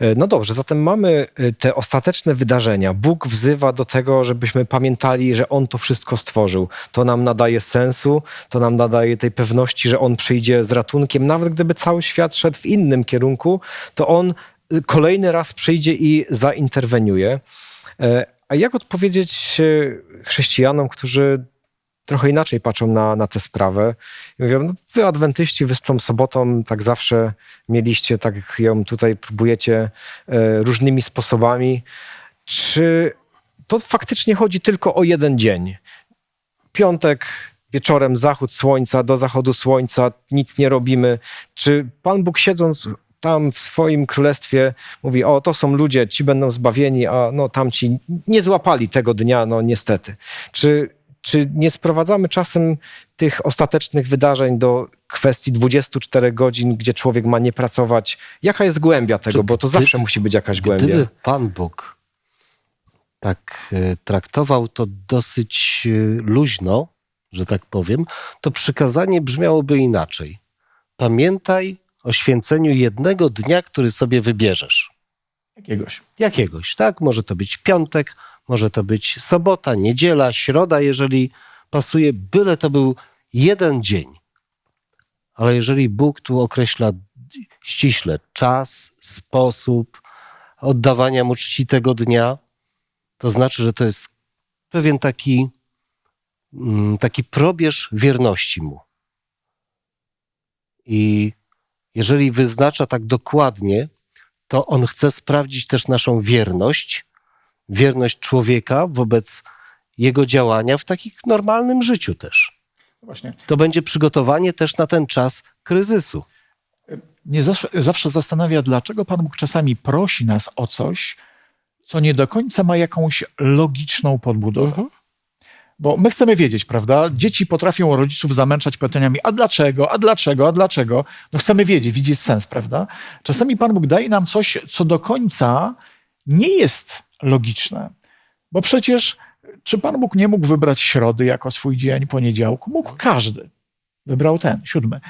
E, No dobrze, zatem mamy e, te ostateczne wydarzenia. Bóg wzywa do tego, żebyśmy pamiętali, że On to wszystko stworzył. To nam nadaje sensu, to nam nadaje tej pewności, że On przyjdzie z ratunkiem. Nawet gdyby cały świat szedł w innym kierunku, to On kolejny raz przyjdzie i zainterweniuje. E, A jak odpowiedzieć e, chrześcijanom, którzy trochę inaczej patrzą na, na tę sprawę. Mówią, no wy adwentyści, wy z tą sobotą tak zawsze mieliście, tak ją tutaj próbujecie e, różnymi sposobami. Czy to faktycznie chodzi tylko o jeden dzień? Piątek, wieczorem zachód słońca, do zachodu słońca, nic nie robimy. Czy Pan Bóg siedząc tam w swoim królestwie mówi, o to są ludzie, ci będą zbawieni, a no tamci nie złapali tego dnia, no niestety. Czy, czy nie sprowadzamy czasem tych ostatecznych wydarzeń do kwestii 24 godzin, gdzie człowiek ma nie pracować? Jaka jest głębia tego? Czy Bo to gdy- zawsze musi być jakaś głębia. Gdyby Pan Bóg tak e, traktował to dosyć e, luźno, że tak powiem, to przykazanie brzmiałoby inaczej. Pamiętaj o święceniu jednego dnia, który sobie wybierzesz. Jakiegoś. Jakiegoś, tak? Może to być piątek, może to być sobota, niedziela, środa, jeżeli pasuje, byle to był jeden dzień. Ale jeżeli Bóg tu określa ściśle czas, sposób oddawania mu czci tego dnia, to znaczy, że to jest pewien taki, mm, taki probierz wierności mu. I jeżeli wyznacza tak dokładnie, to on chce sprawdzić też naszą wierność, wierność człowieka wobec jego działania w takim normalnym życiu też. Właśnie. To będzie przygotowanie też na ten czas kryzysu. Mnie zawsze, zawsze zastanawia, dlaczego Pan Bóg czasami prosi nas o coś, co nie do końca ma jakąś logiczną podbudowę. Bo my chcemy wiedzieć, prawda? Dzieci potrafią rodziców zamęczać pytaniami, a dlaczego, a dlaczego, a dlaczego? No chcemy wiedzieć, widzieć sens, prawda? Czasami Pan Bóg daje nam coś, co do końca nie jest logiczne. Bo przecież, czy Pan Bóg nie mógł wybrać środy jako swój dzień, poniedziałku? Mógł każdy. Wybrał ten, siódmy.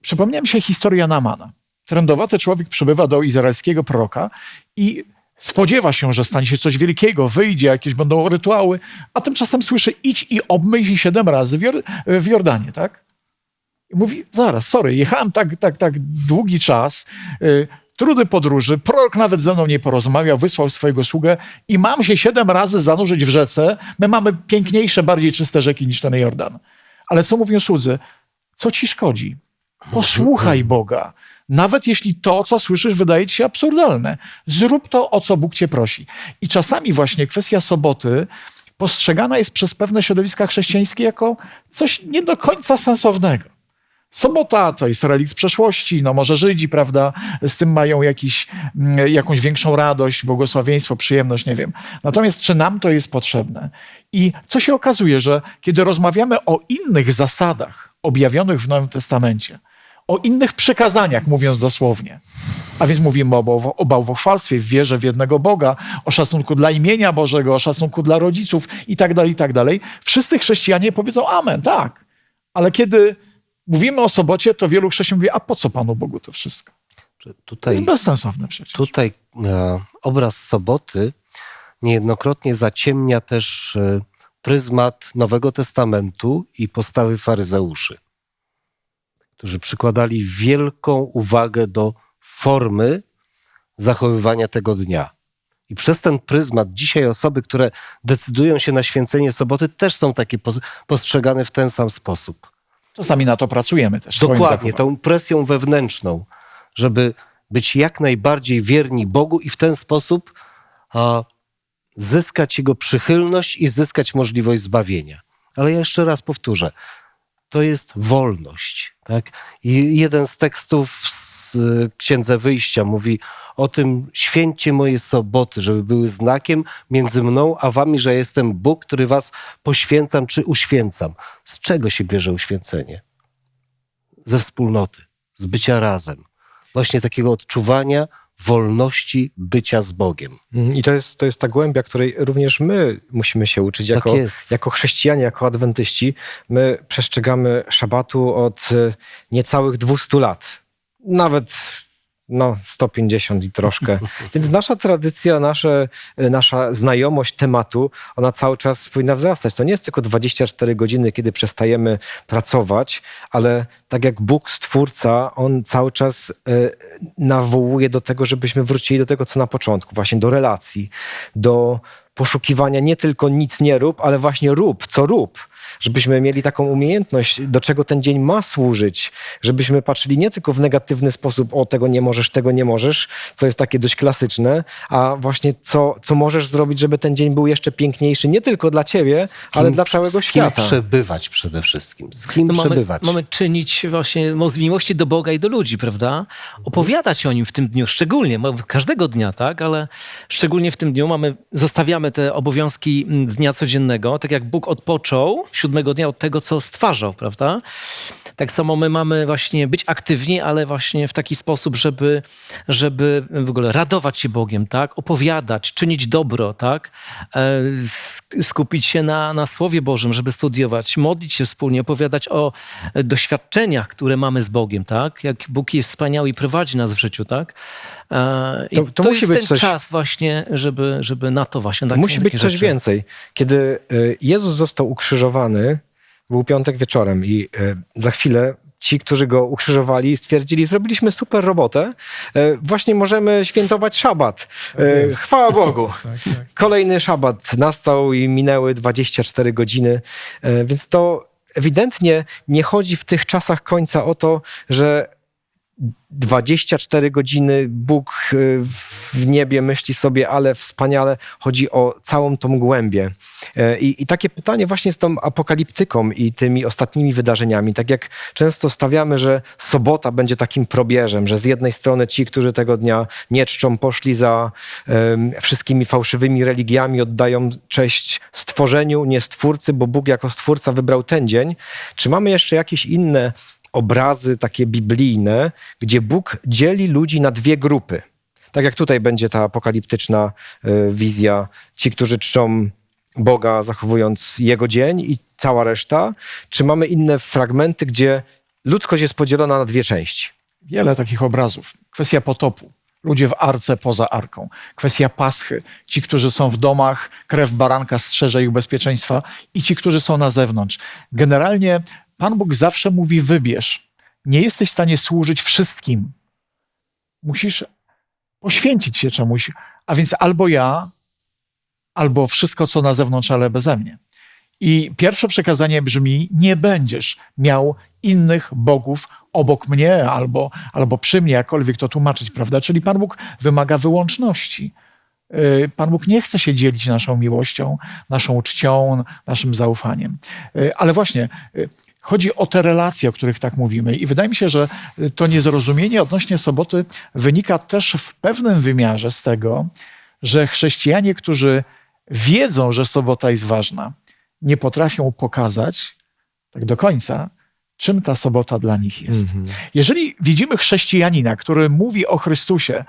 Przypomniała mi się historia Namana. Trędowaty człowiek przybywa do izraelskiego proroka i spodziewa się, że stanie się coś wielkiego, wyjdzie, jakieś będą rytuały, a tymczasem słyszy idź i obmyj się siedem razy w, Jor- w Jordanie, tak? I mówi, zaraz, sorry, jechałem tak, tak, tak długi czas, y, trudy podróży, prorok nawet ze mną nie porozmawiał, wysłał swojego sługę i mam się siedem razy zanurzyć w rzece. My mamy piękniejsze, bardziej czyste rzeki niż ten Jordan. Ale co mówią słudzy? Co ci szkodzi? Posłuchaj Boga. Nawet jeśli to, co słyszysz, wydaje ci się absurdalne. Zrób to, o co Bóg cię prosi. I czasami właśnie kwestia soboty postrzegana jest przez pewne środowiska chrześcijańskie jako coś nie do końca sensownego. Sobota to jest relikt przeszłości, no może Żydzi, prawda, z tym mają jakiś, mm, jakąś większą radość, błogosławieństwo, przyjemność, nie wiem. Natomiast czy nam to jest potrzebne? I co się okazuje, że kiedy rozmawiamy o innych zasadach objawionych w Nowym Testamencie, o innych przykazaniach, mówiąc dosłownie, a więc mówimy o, bałwo- o bałwochwalstwie, w wierze w jednego Boga, o szacunku dla imienia Bożego, o szacunku dla rodziców i tak dalej, i tak dalej. Wszyscy chrześcijanie powiedzą amen, tak. Ale kiedy mówimy o sobocie, to wielu chrześcijan mówi, a po co Panu Bogu to wszystko? Czy To Tutaj, jest bezsensowne przecież. tutaj e, obraz soboty niejednokrotnie zaciemnia też e, pryzmat Nowego Testamentu i postawy faryzeuszy, którzy przykładali wielką uwagę do formy zachowywania tego dnia. I przez ten pryzmat dzisiaj osoby, które decydują się na święcenie soboty, też są takie pos- postrzegane w ten sam sposób. Czasami na to pracujemy też. Dokładnie, tą presją wewnętrzną, żeby być jak najbardziej wierni Bogu i w ten sposób a, zyskać Jego przychylność i zyskać możliwość zbawienia. Ale ja jeszcze raz powtórzę, to jest wolność. Tak? I jeden z tekstów z y, Księdze Wyjścia mówi o tym, święcie moje soboty, żeby były znakiem między mną a wami, że jestem Bóg, który was poświęcam czy uświęcam. Z czego się bierze uświęcenie? Ze wspólnoty, z bycia razem. Właśnie takiego odczuwania wolności bycia z Bogiem. Mm, I to jest, to jest ta głębia, której również my musimy się uczyć Tak jako, jest. jako chrześcijanie, jako adwentyści. My przestrzegamy szabatu od e, niecałych 200 lat. Nawet no, 150 i troszkę. Więc nasza tradycja, nasze, e, nasza znajomość tematu, ona cały czas powinna wzrastać. To nie jest tylko 24 godziny, kiedy przestajemy pracować, ale tak jak Bóg, Stwórca, On cały czas e, nawołuje do tego, żebyśmy wrócili do tego, co na początku, właśnie do relacji, do poszukiwania nie tylko nic nie rób, ale właśnie rób, co rób. Żebyśmy mieli taką umiejętność, do czego ten dzień ma służyć, żebyśmy patrzyli nie tylko w negatywny sposób, o tego nie możesz, tego nie możesz, co jest takie dość klasyczne, a właśnie co, co możesz zrobić, żeby ten dzień był jeszcze piękniejszy, nie tylko dla ciebie, ale dla całego z kim świata. przebywać przede wszystkim. Z kim No mamy, przebywać. mamy czynić właśnie z miłości do Boga i do ludzi, prawda? Opowiadać o nim w tym dniu, szczególnie, każdego dnia, tak? Ale szczególnie w tym dniu mamy, zostawiamy te obowiązki mm, dnia codziennego, tak jak Bóg odpoczął siódmego dnia od tego, co stwarzał, prawda? Tak samo my mamy właśnie być aktywni, ale właśnie w taki sposób, żeby, żeby w ogóle radować się Bogiem, tak? Opowiadać, czynić dobro, tak? E, sk- Skupić się na, na Słowie Bożym, żeby studiować, modlić się wspólnie, opowiadać o doświadczeniach, które mamy z Bogiem, tak? Jak Bóg jest wspaniały i prowadzi nas w życiu, tak? E, I To- to, to musi jest być ten coś- czas właśnie, żeby, żeby na to właśnie... To musi być coś rzeczy. więcej. Kiedy y, Jezus został ukrzyżowany, był piątek wieczorem i y, za chwilę ci, którzy go ukrzyżowali, stwierdzili, zrobiliśmy super robotę, właśnie możemy świętować szabat. Y, Chwała Bogu. Kolejny szabat nastał i minęły 24 godziny, więc to ewidentnie nie chodzi w tych czasach końca o to, że 24 godziny Bóg y, w niebie myśli sobie, ale wspaniale chodzi o całą tą głębię. E, I, I takie pytanie właśnie z tą apokaliptyką i tymi ostatnimi wydarzeniami. Tak jak często stawiamy, że sobota będzie takim probierzem, że z jednej strony ci, którzy tego dnia nie czczą, poszli za em, wszystkimi fałszywymi religiami, oddają cześć stworzeniu, nie stwórcy, bo Bóg jako stwórca wybrał ten dzień. Czy mamy jeszcze jakieś inne obrazy takie biblijne, gdzie Bóg dzieli ludzi na dwie grupy. Tak jak tutaj będzie ta apokaliptyczna y, wizja, ci, którzy czczą Boga, zachowując Jego dzień i cała reszta. Czy mamy inne fragmenty, gdzie ludzkość jest podzielona na dwie części? Wiele takich obrazów. Kwestia potopu. Ludzie w arce poza arką. Kwestia paschy. Ci, którzy są w domach, krew baranka strzeże ich bezpieczeństwa i ci, którzy są na zewnątrz. Generalnie Pan Bóg zawsze mówi wybierz. Nie jesteś w stanie służyć wszystkim. Musisz poświęcić się czemuś. A więc albo ja, albo wszystko, co na zewnątrz, ale beze mnie. I pierwsze przekazanie brzmi: Nie będziesz miał innych bogów obok mnie albo, albo przy mnie, jakkolwiek to tłumaczyć, prawda? Czyli Pan Bóg wymaga wyłączności. Yy, Pan Bóg nie chce się dzielić naszą miłością, naszą czcią, naszym zaufaniem. Yy, Ale właśnie, yy, Chodzi o te relacje, o których tak mówimy. I wydaje mi się, że to niezrozumienie odnośnie soboty wynika też w pewnym wymiarze z tego, że chrześcijanie, którzy wiedzą, że sobota jest ważna, nie potrafią pokazać tak do końca, czym ta sobota dla nich jest. Jeżeli widzimy chrześcijanina, który mówi o Chrystusie,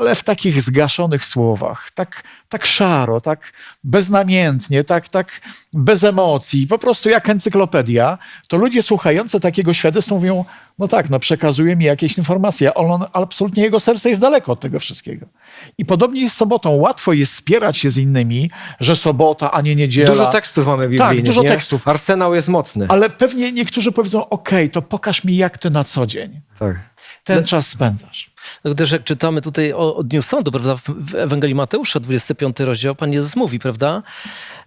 ale w takich zgaszonych słowach, tak, tak szaro, tak beznamiętnie, tak, tak bez emocji, po prostu jak encyklopedia, to ludzie słuchający takiego świadectwa mówią, no tak, no przekazuje mi jakieś informacje, ale on, absolutnie jego serce jest daleko od tego wszystkiego. I podobnie jest z sobotą. Łatwo jest spierać się z innymi, że sobota, a nie niedziela. Dużo tekstów mamy biblijnych, Tak, dużo nie? tekstów. Arsenał jest mocny. Ale pewnie niektórzy powiedzą, okej, to pokaż mi, jak ty na co dzień Tak. Ten czas spędzasz. Też jak czytamy tutaj o, o Dniu Sądu, prawda, w- w Ewangelii Mateusza, 25 rozdział, Pan Jezus mówi, prawda,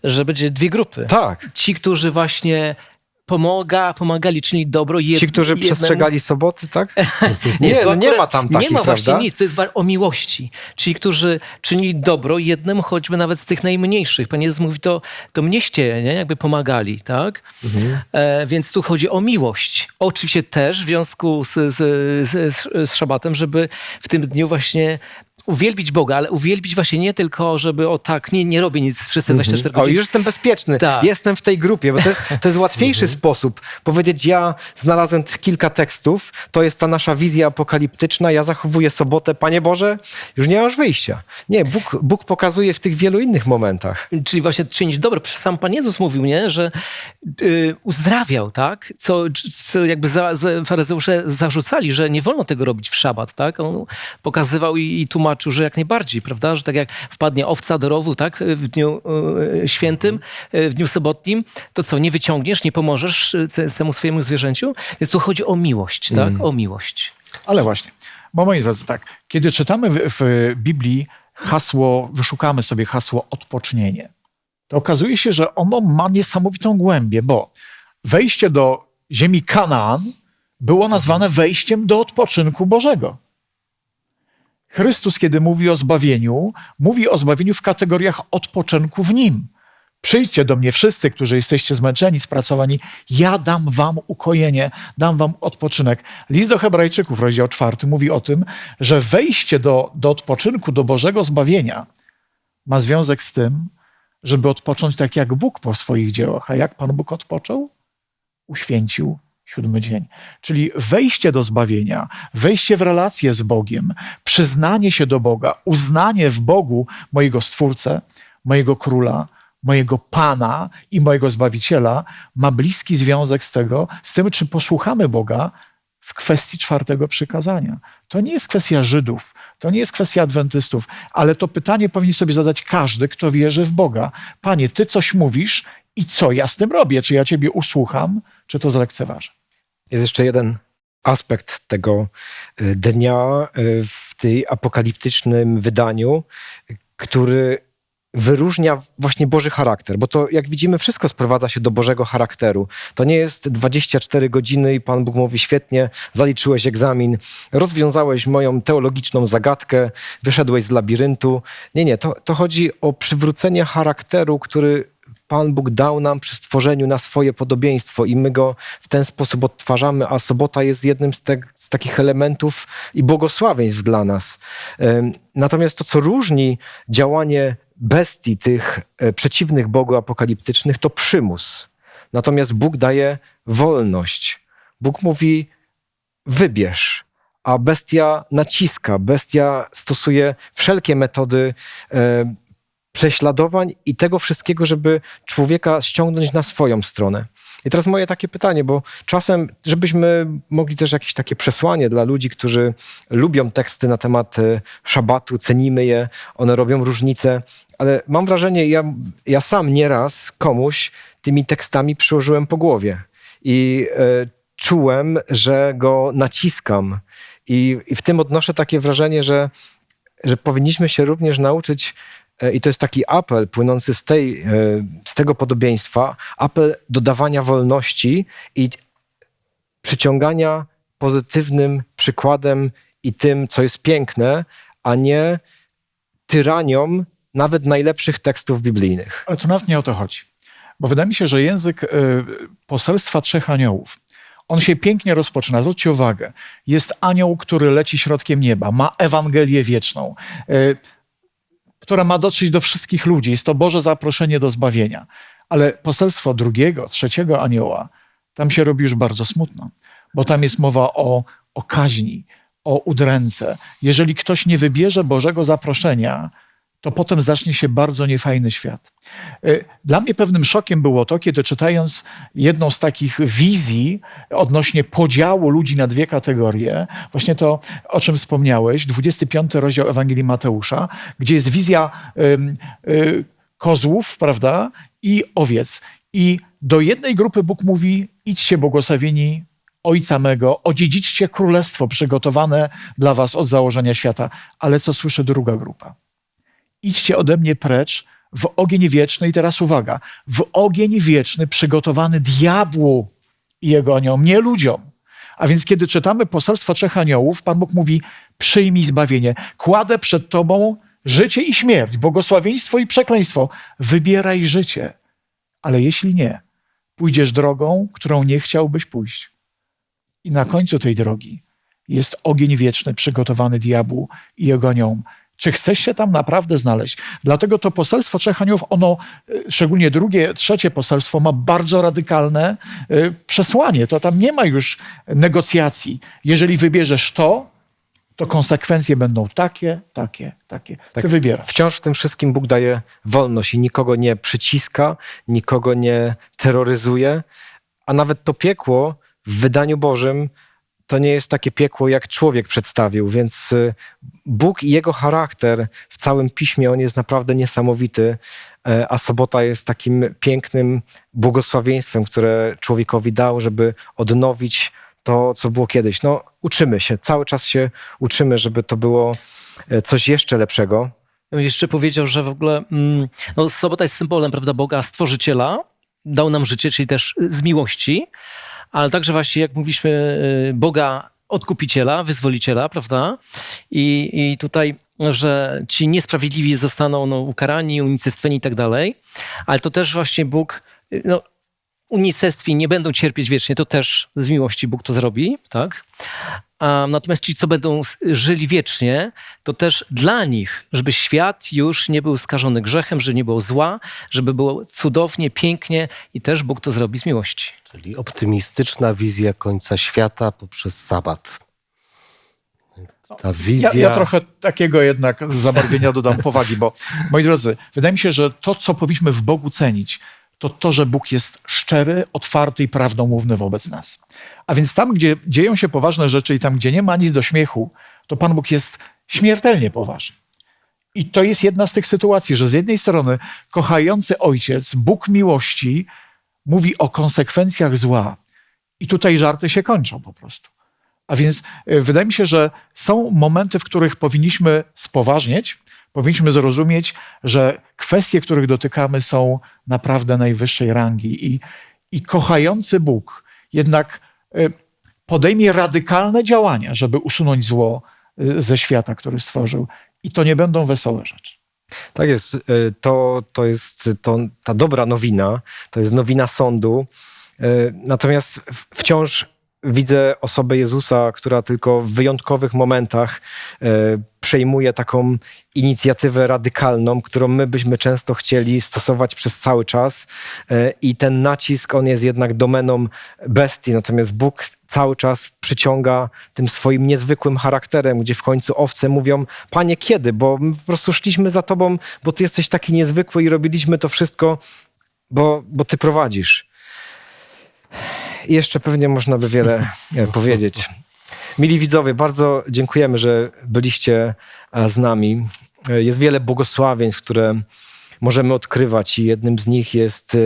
że będzie dwie grupy. Tak. Ci, którzy właśnie pomaga, pomagali czynić dobro. Jed, Ci, którzy jednemu- przestrzegali soboty, tak? Nie, to no nie ma tam takich, Nie ma właśnie prawda? nic, to jest o miłości. Ci, którzy czynili dobro jednemu, choćby nawet z tych najmniejszych. Pan Jezus mówi, to, to mnieście, nie? jakby pomagali, tak? Mhm. E, więc tu chodzi o miłość. Oczywiście też w związku z, z, z, z szabatem, żeby w tym dniu właśnie uwielbić Boga, ale uwielbić właśnie nie tylko, żeby o tak, nie, nie robię nic przez te 24 Mhm. O, godziny. już jestem bezpieczny. Tak. Jestem w tej grupie, bo to jest, to jest łatwiejszy sposób powiedzieć, ja znalazłem kilka tekstów, to jest ta nasza wizja apokaliptyczna, ja zachowuję sobotę, Panie Boże, już nie masz wyjścia. Nie, Bóg, Bóg pokazuje w tych wielu innych momentach. Czyli właśnie czynić dobro. Przecież sam Pan Jezus mówił, nie? że y, uzdrawiał, tak? Co, co jakby za, za, faryzeusze zarzucali, że nie wolno tego robić w szabat, tak? On pokazywał i, i tłumaczył, że jak najbardziej, prawda? Że tak jak wpadnie owca do rowu, tak? W dniu y, świętym, y, w dniu sobotnim, to co, nie wyciągniesz, nie pomożesz te- temu swojemu zwierzęciu? Więc tu chodzi o miłość, tak? O miłość. Ale właśnie, bo moi drodzy, tak, kiedy czytamy w, w Biblii hasło, wyszukamy sobie hasło odpocznienie, to okazuje się, że ono ma niesamowitą głębię, bo wejście do ziemi Kanaan było nazwane wejściem do odpoczynku Bożego. Chrystus, kiedy mówi o zbawieniu, mówi o zbawieniu w kategoriach odpoczynku w Nim. Przyjdźcie do mnie wszyscy, którzy jesteście zmęczeni, spracowani, ja dam wam ukojenie, dam wam odpoczynek. List do Hebrajczyków, rozdział czwarty, mówi o tym, że wejście do, do odpoczynku, do Bożego zbawienia ma związek z tym, żeby odpocząć tak jak Bóg po swoich dziełach. A jak Pan Bóg odpoczął? Uświęcił siódmy dzień. Czyli wejście do zbawienia, wejście w relację z Bogiem, przyznanie się do Boga, uznanie w Bogu mojego Stwórcę, mojego Króla, mojego Pana i mojego Zbawiciela ma bliski związek z tego, z tym, czy posłuchamy Boga w kwestii czwartego przykazania. To nie jest kwestia Żydów, to nie jest kwestia adwentystów, ale to pytanie powinien sobie zadać każdy, kto wierzy w Boga. Panie, Ty coś mówisz i co ja z tym robię? Czy ja Ciebie usłucham, czy to zlekceważę? Jest jeszcze jeden aspekt tego y, dnia y, w tej apokaliptycznym wydaniu, który wyróżnia właśnie Boży charakter, bo to jak widzimy wszystko sprowadza się do Bożego charakteru. To nie jest 24 godziny i Pan Bóg mówi świetnie, zaliczyłeś egzamin, rozwiązałeś moją teologiczną zagadkę, wyszedłeś z labiryntu. Nie, nie, to, to chodzi o przywrócenie charakteru, który Pan Bóg dał nam przy stworzeniu na swoje podobieństwo i my go w ten sposób odtwarzamy, a sobota jest jednym z, te, z takich elementów i błogosławieństw dla nas. Natomiast to, co różni działanie bestii, tych e, przeciwnych Bogu apokaliptycznych, to przymus. Natomiast Bóg daje wolność. Bóg mówi, wybierz, a bestia naciska, bestia stosuje wszelkie metody prześladowań i tego wszystkiego, żeby człowieka ściągnąć na swoją stronę. I teraz moje takie pytanie, bo czasem, żebyśmy mogli też jakieś takie przesłanie dla ludzi, którzy lubią teksty na temat e, szabatu, cenimy je, one robią różnicę, ale mam wrażenie, ja, ja sam nieraz komuś tymi tekstami przyłożyłem po głowie i e, czułem, że go naciskam. I, I w tym odnoszę takie wrażenie, że, że powinniśmy się również nauczyć I to jest taki apel płynący z, tej, e, z tego podobieństwa, apel do dawania wolności i przyciągania pozytywnym przykładem i tym, co jest piękne, a nie tyranią nawet najlepszych tekstów biblijnych. Ale to nawet nie o to chodzi. Bo wydaje mi się, że język y, poselstwa trzech aniołów, on się pięknie rozpoczyna. Zwróćcie uwagę. Jest anioł, który leci środkiem nieba, ma Ewangelię wieczną, y, która ma dotrzeć do wszystkich ludzi. Jest to Boże zaproszenie do zbawienia. Ale poselstwo drugiego, trzeciego anioła, tam się robi już bardzo smutno, bo tam jest mowa o, o kaźni, o udręce. Jeżeli ktoś nie wybierze Bożego zaproszenia, to potem zacznie się bardzo niefajny świat. Y, Dla mnie pewnym szokiem było to, kiedy czytając jedną z takich wizji odnośnie podziału ludzi na dwie kategorie, właśnie to, o czym wspomniałeś, 25 rozdział Ewangelii Mateusza, gdzie jest wizja ym, y, kozłów, prawda, i owiec. I do jednej grupy Bóg mówi: idźcie błogosławieni Ojca mego, odziedziczcie królestwo przygotowane dla was od założenia świata. Ale co słyszy druga grupa? Idźcie ode mnie precz w ogień wieczny. I teraz uwaga, w ogień wieczny przygotowany diabłu i jego aniołom, nie ludziom. A więc kiedy czytamy poselstwo trzech aniołów, Pan Bóg mówi, przyjmij zbawienie. Kładę przed tobą życie i śmierć, błogosławieństwo i przekleństwo. Wybieraj życie. Ale jeśli nie, pójdziesz drogą, którą nie chciałbyś pójść. I na końcu tej drogi jest ogień wieczny przygotowany diabłu i jego aniołom. Czy chcesz się tam naprawdę znaleźć? Dlatego to poselstwo trzech aniołów, ono, y, szczególnie drugie, trzecie poselstwo, ma bardzo radykalne y, przesłanie. To tam nie ma już negocjacji. Jeżeli wybierzesz to, to konsekwencje będą takie, takie, takie. Ty wybierasz. Wciąż w tym wszystkim Bóg daje wolność i nikogo nie przyciska, nikogo nie terroryzuje, a nawet to piekło w wydaniu Bożym to nie jest takie piekło, jak człowiek przedstawił, więc y, Bóg i jego charakter w całym piśmie, on jest naprawdę niesamowity, e, a sobota jest takim pięknym błogosławieństwem, które człowiekowi dał, żeby odnowić to, co było kiedyś. No, uczymy się, cały czas się uczymy, żeby to było e, coś jeszcze lepszego. Jeszcze powiedział, że w ogóle mm, no, sobota jest symbolem prawda, Boga Stworzyciela. Dał nam życie, czyli też z miłości, ale także właśnie, jak mówiliśmy, y, Boga Odkupiciela, Wyzwoliciela, prawda? I, i tutaj, że ci niesprawiedliwi zostaną no, ukarani, unicestwieni i tak dalej, ale to też właśnie Bóg, y, no, unicestwi nie będą cierpieć wiecznie, to też z miłości Bóg to zrobi, tak? Natomiast ci, co będą żyli wiecznie, to też dla nich, żeby świat już nie był skażony grzechem, że nie było zła, żeby było cudownie, pięknie i też Bóg to zrobi z miłości. Czyli optymistyczna wizja końca świata poprzez sabat. Ta Ja, wizja. ja trochę takiego jednak zabarwienia dodam powagi, bo moi drodzy, wydaje mi się, że to, co powinniśmy w Bogu cenić, to to, że Bóg jest szczery, otwarty i prawdomówny wobec nas. A więc tam, gdzie dzieją się poważne rzeczy i tam, gdzie nie ma nic do śmiechu, to Pan Bóg jest śmiertelnie poważny. I to jest jedna z tych sytuacji, że z jednej strony kochający ojciec, Bóg miłości, mówi o konsekwencjach zła. I tutaj żarty się kończą po prostu. A więc y, wydaje mi się, że są momenty, w których powinniśmy spoważnieć, powinniśmy zrozumieć, że kwestie, których dotykamy, są naprawdę najwyższej rangi. I, i kochający Bóg jednak y, podejmie radykalne działania, żeby usunąć zło y, ze świata, który stworzył. I to nie będą wesołe rzeczy. Tak jest. y, To, to jest to, ta dobra nowina, to jest nowina sądu. Y, Natomiast wciąż widzę osobę Jezusa, która tylko w wyjątkowych momentach y, przejmuje taką inicjatywę radykalną, którą my byśmy często chcieli stosować przez cały czas. Y, I ten nacisk, on jest jednak domeną bestii, natomiast Bóg cały czas przyciąga tym swoim niezwykłym charakterem, gdzie w końcu owce mówią, panie kiedy, bo po prostu szliśmy za tobą, bo ty jesteś taki niezwykły i robiliśmy to wszystko, bo, bo ty prowadzisz. Jeszcze pewnie można by wiele e, powiedzieć. Mili widzowie, bardzo dziękujemy, że byliście e, z nami. E, Jest wiele błogosławieństw, które możemy odkrywać i jednym z nich jest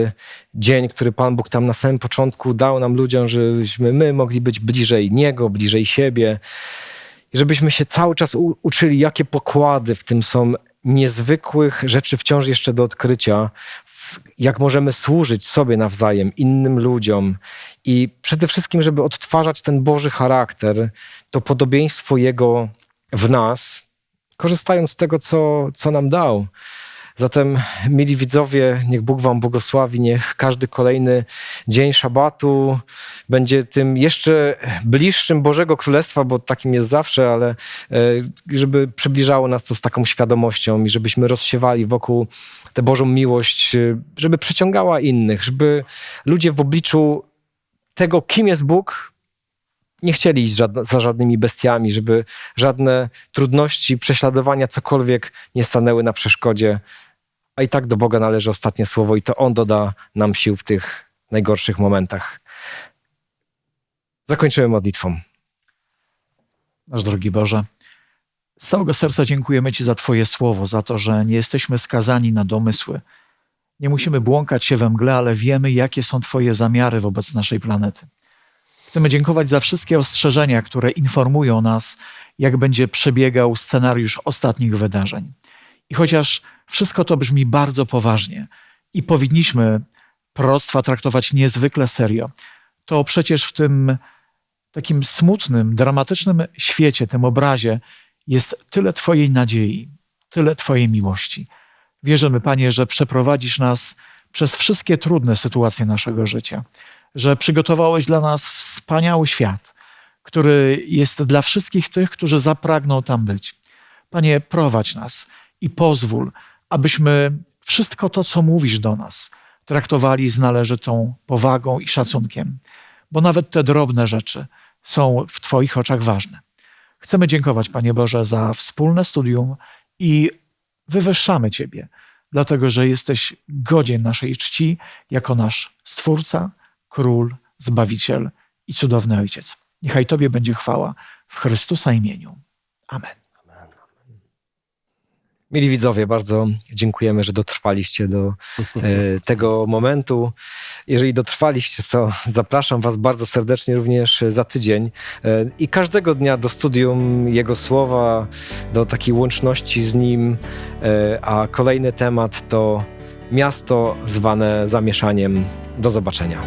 dzień, który Pan Bóg tam na samym początku dał nam ludziom, żebyśmy my mogli być bliżej Niego, bliżej siebie i żebyśmy się cały czas uczyli, jakie pokłady w tym są niezwykłych rzeczy wciąż jeszcze do odkrycia, jak możemy służyć sobie nawzajem, innym ludziom i przede wszystkim, żeby odtwarzać ten Boży charakter, to podobieństwo Jego w nas, korzystając z tego, co, co nam dał. Zatem, mili widzowie, niech Bóg Wam błogosławi, niech każdy kolejny dzień szabatu będzie tym jeszcze bliższym Bożego Królestwa, bo takim jest zawsze, ale e, żeby przybliżało nas to z taką świadomością i żebyśmy rozsiewali wokół tę Bożą miłość, e, żeby przyciągała innych, żeby ludzie w obliczu tego, kim jest Bóg, nie chcieli iść za żadnymi bestiami, żeby żadne trudności, prześladowania, cokolwiek nie stanęły na przeszkodzie. A i tak do Boga należy ostatnie słowo i to On doda nam sił w tych najgorszych momentach. Zakończymy modlitwą. Nasz drogi Boże, z całego serca dziękujemy Ci za Twoje słowo, za to, że nie jesteśmy skazani na domysły. Nie musimy błąkać się we mgle, ale wiemy, jakie są Twoje zamiary wobec naszej planety. Chcemy dziękować za wszystkie ostrzeżenia, które informują nas, jak będzie przebiegał scenariusz ostatnich wydarzeń. I chociaż wszystko to brzmi bardzo poważnie i powinniśmy proroctwa traktować niezwykle serio, to przecież w tym takim smutnym, dramatycznym świecie, tym obrazie jest tyle Twojej nadziei, tyle Twojej miłości. Wierzymy, Panie, że przeprowadzisz nas przez wszystkie trudne sytuacje naszego życia, że przygotowałeś dla nas wspaniały świat, który jest dla wszystkich tych, którzy zapragną tam być. Panie, prowadź nas i pozwól, abyśmy wszystko to, co mówisz do nas, traktowali z należytą powagą i szacunkiem, bo nawet te drobne rzeczy są w Twoich oczach ważne. Chcemy dziękować, Panie Boże, za wspólne studium i wywyższamy Ciebie, dlatego że jesteś godzien naszej czci jako nasz Stwórca, Król, Zbawiciel i cudowny Ojciec. Niechaj Tobie będzie chwała w Chrystusa imieniu. Amen. Mili widzowie, bardzo dziękujemy, że dotrwaliście do e, tego momentu. Jeżeli dotrwaliście, to zapraszam Was bardzo serdecznie również za tydzień e, i każdego dnia do studium Jego Słowa, do takiej łączności z Nim, e, a kolejny temat to miasto zwane zamieszaniem. Do zobaczenia.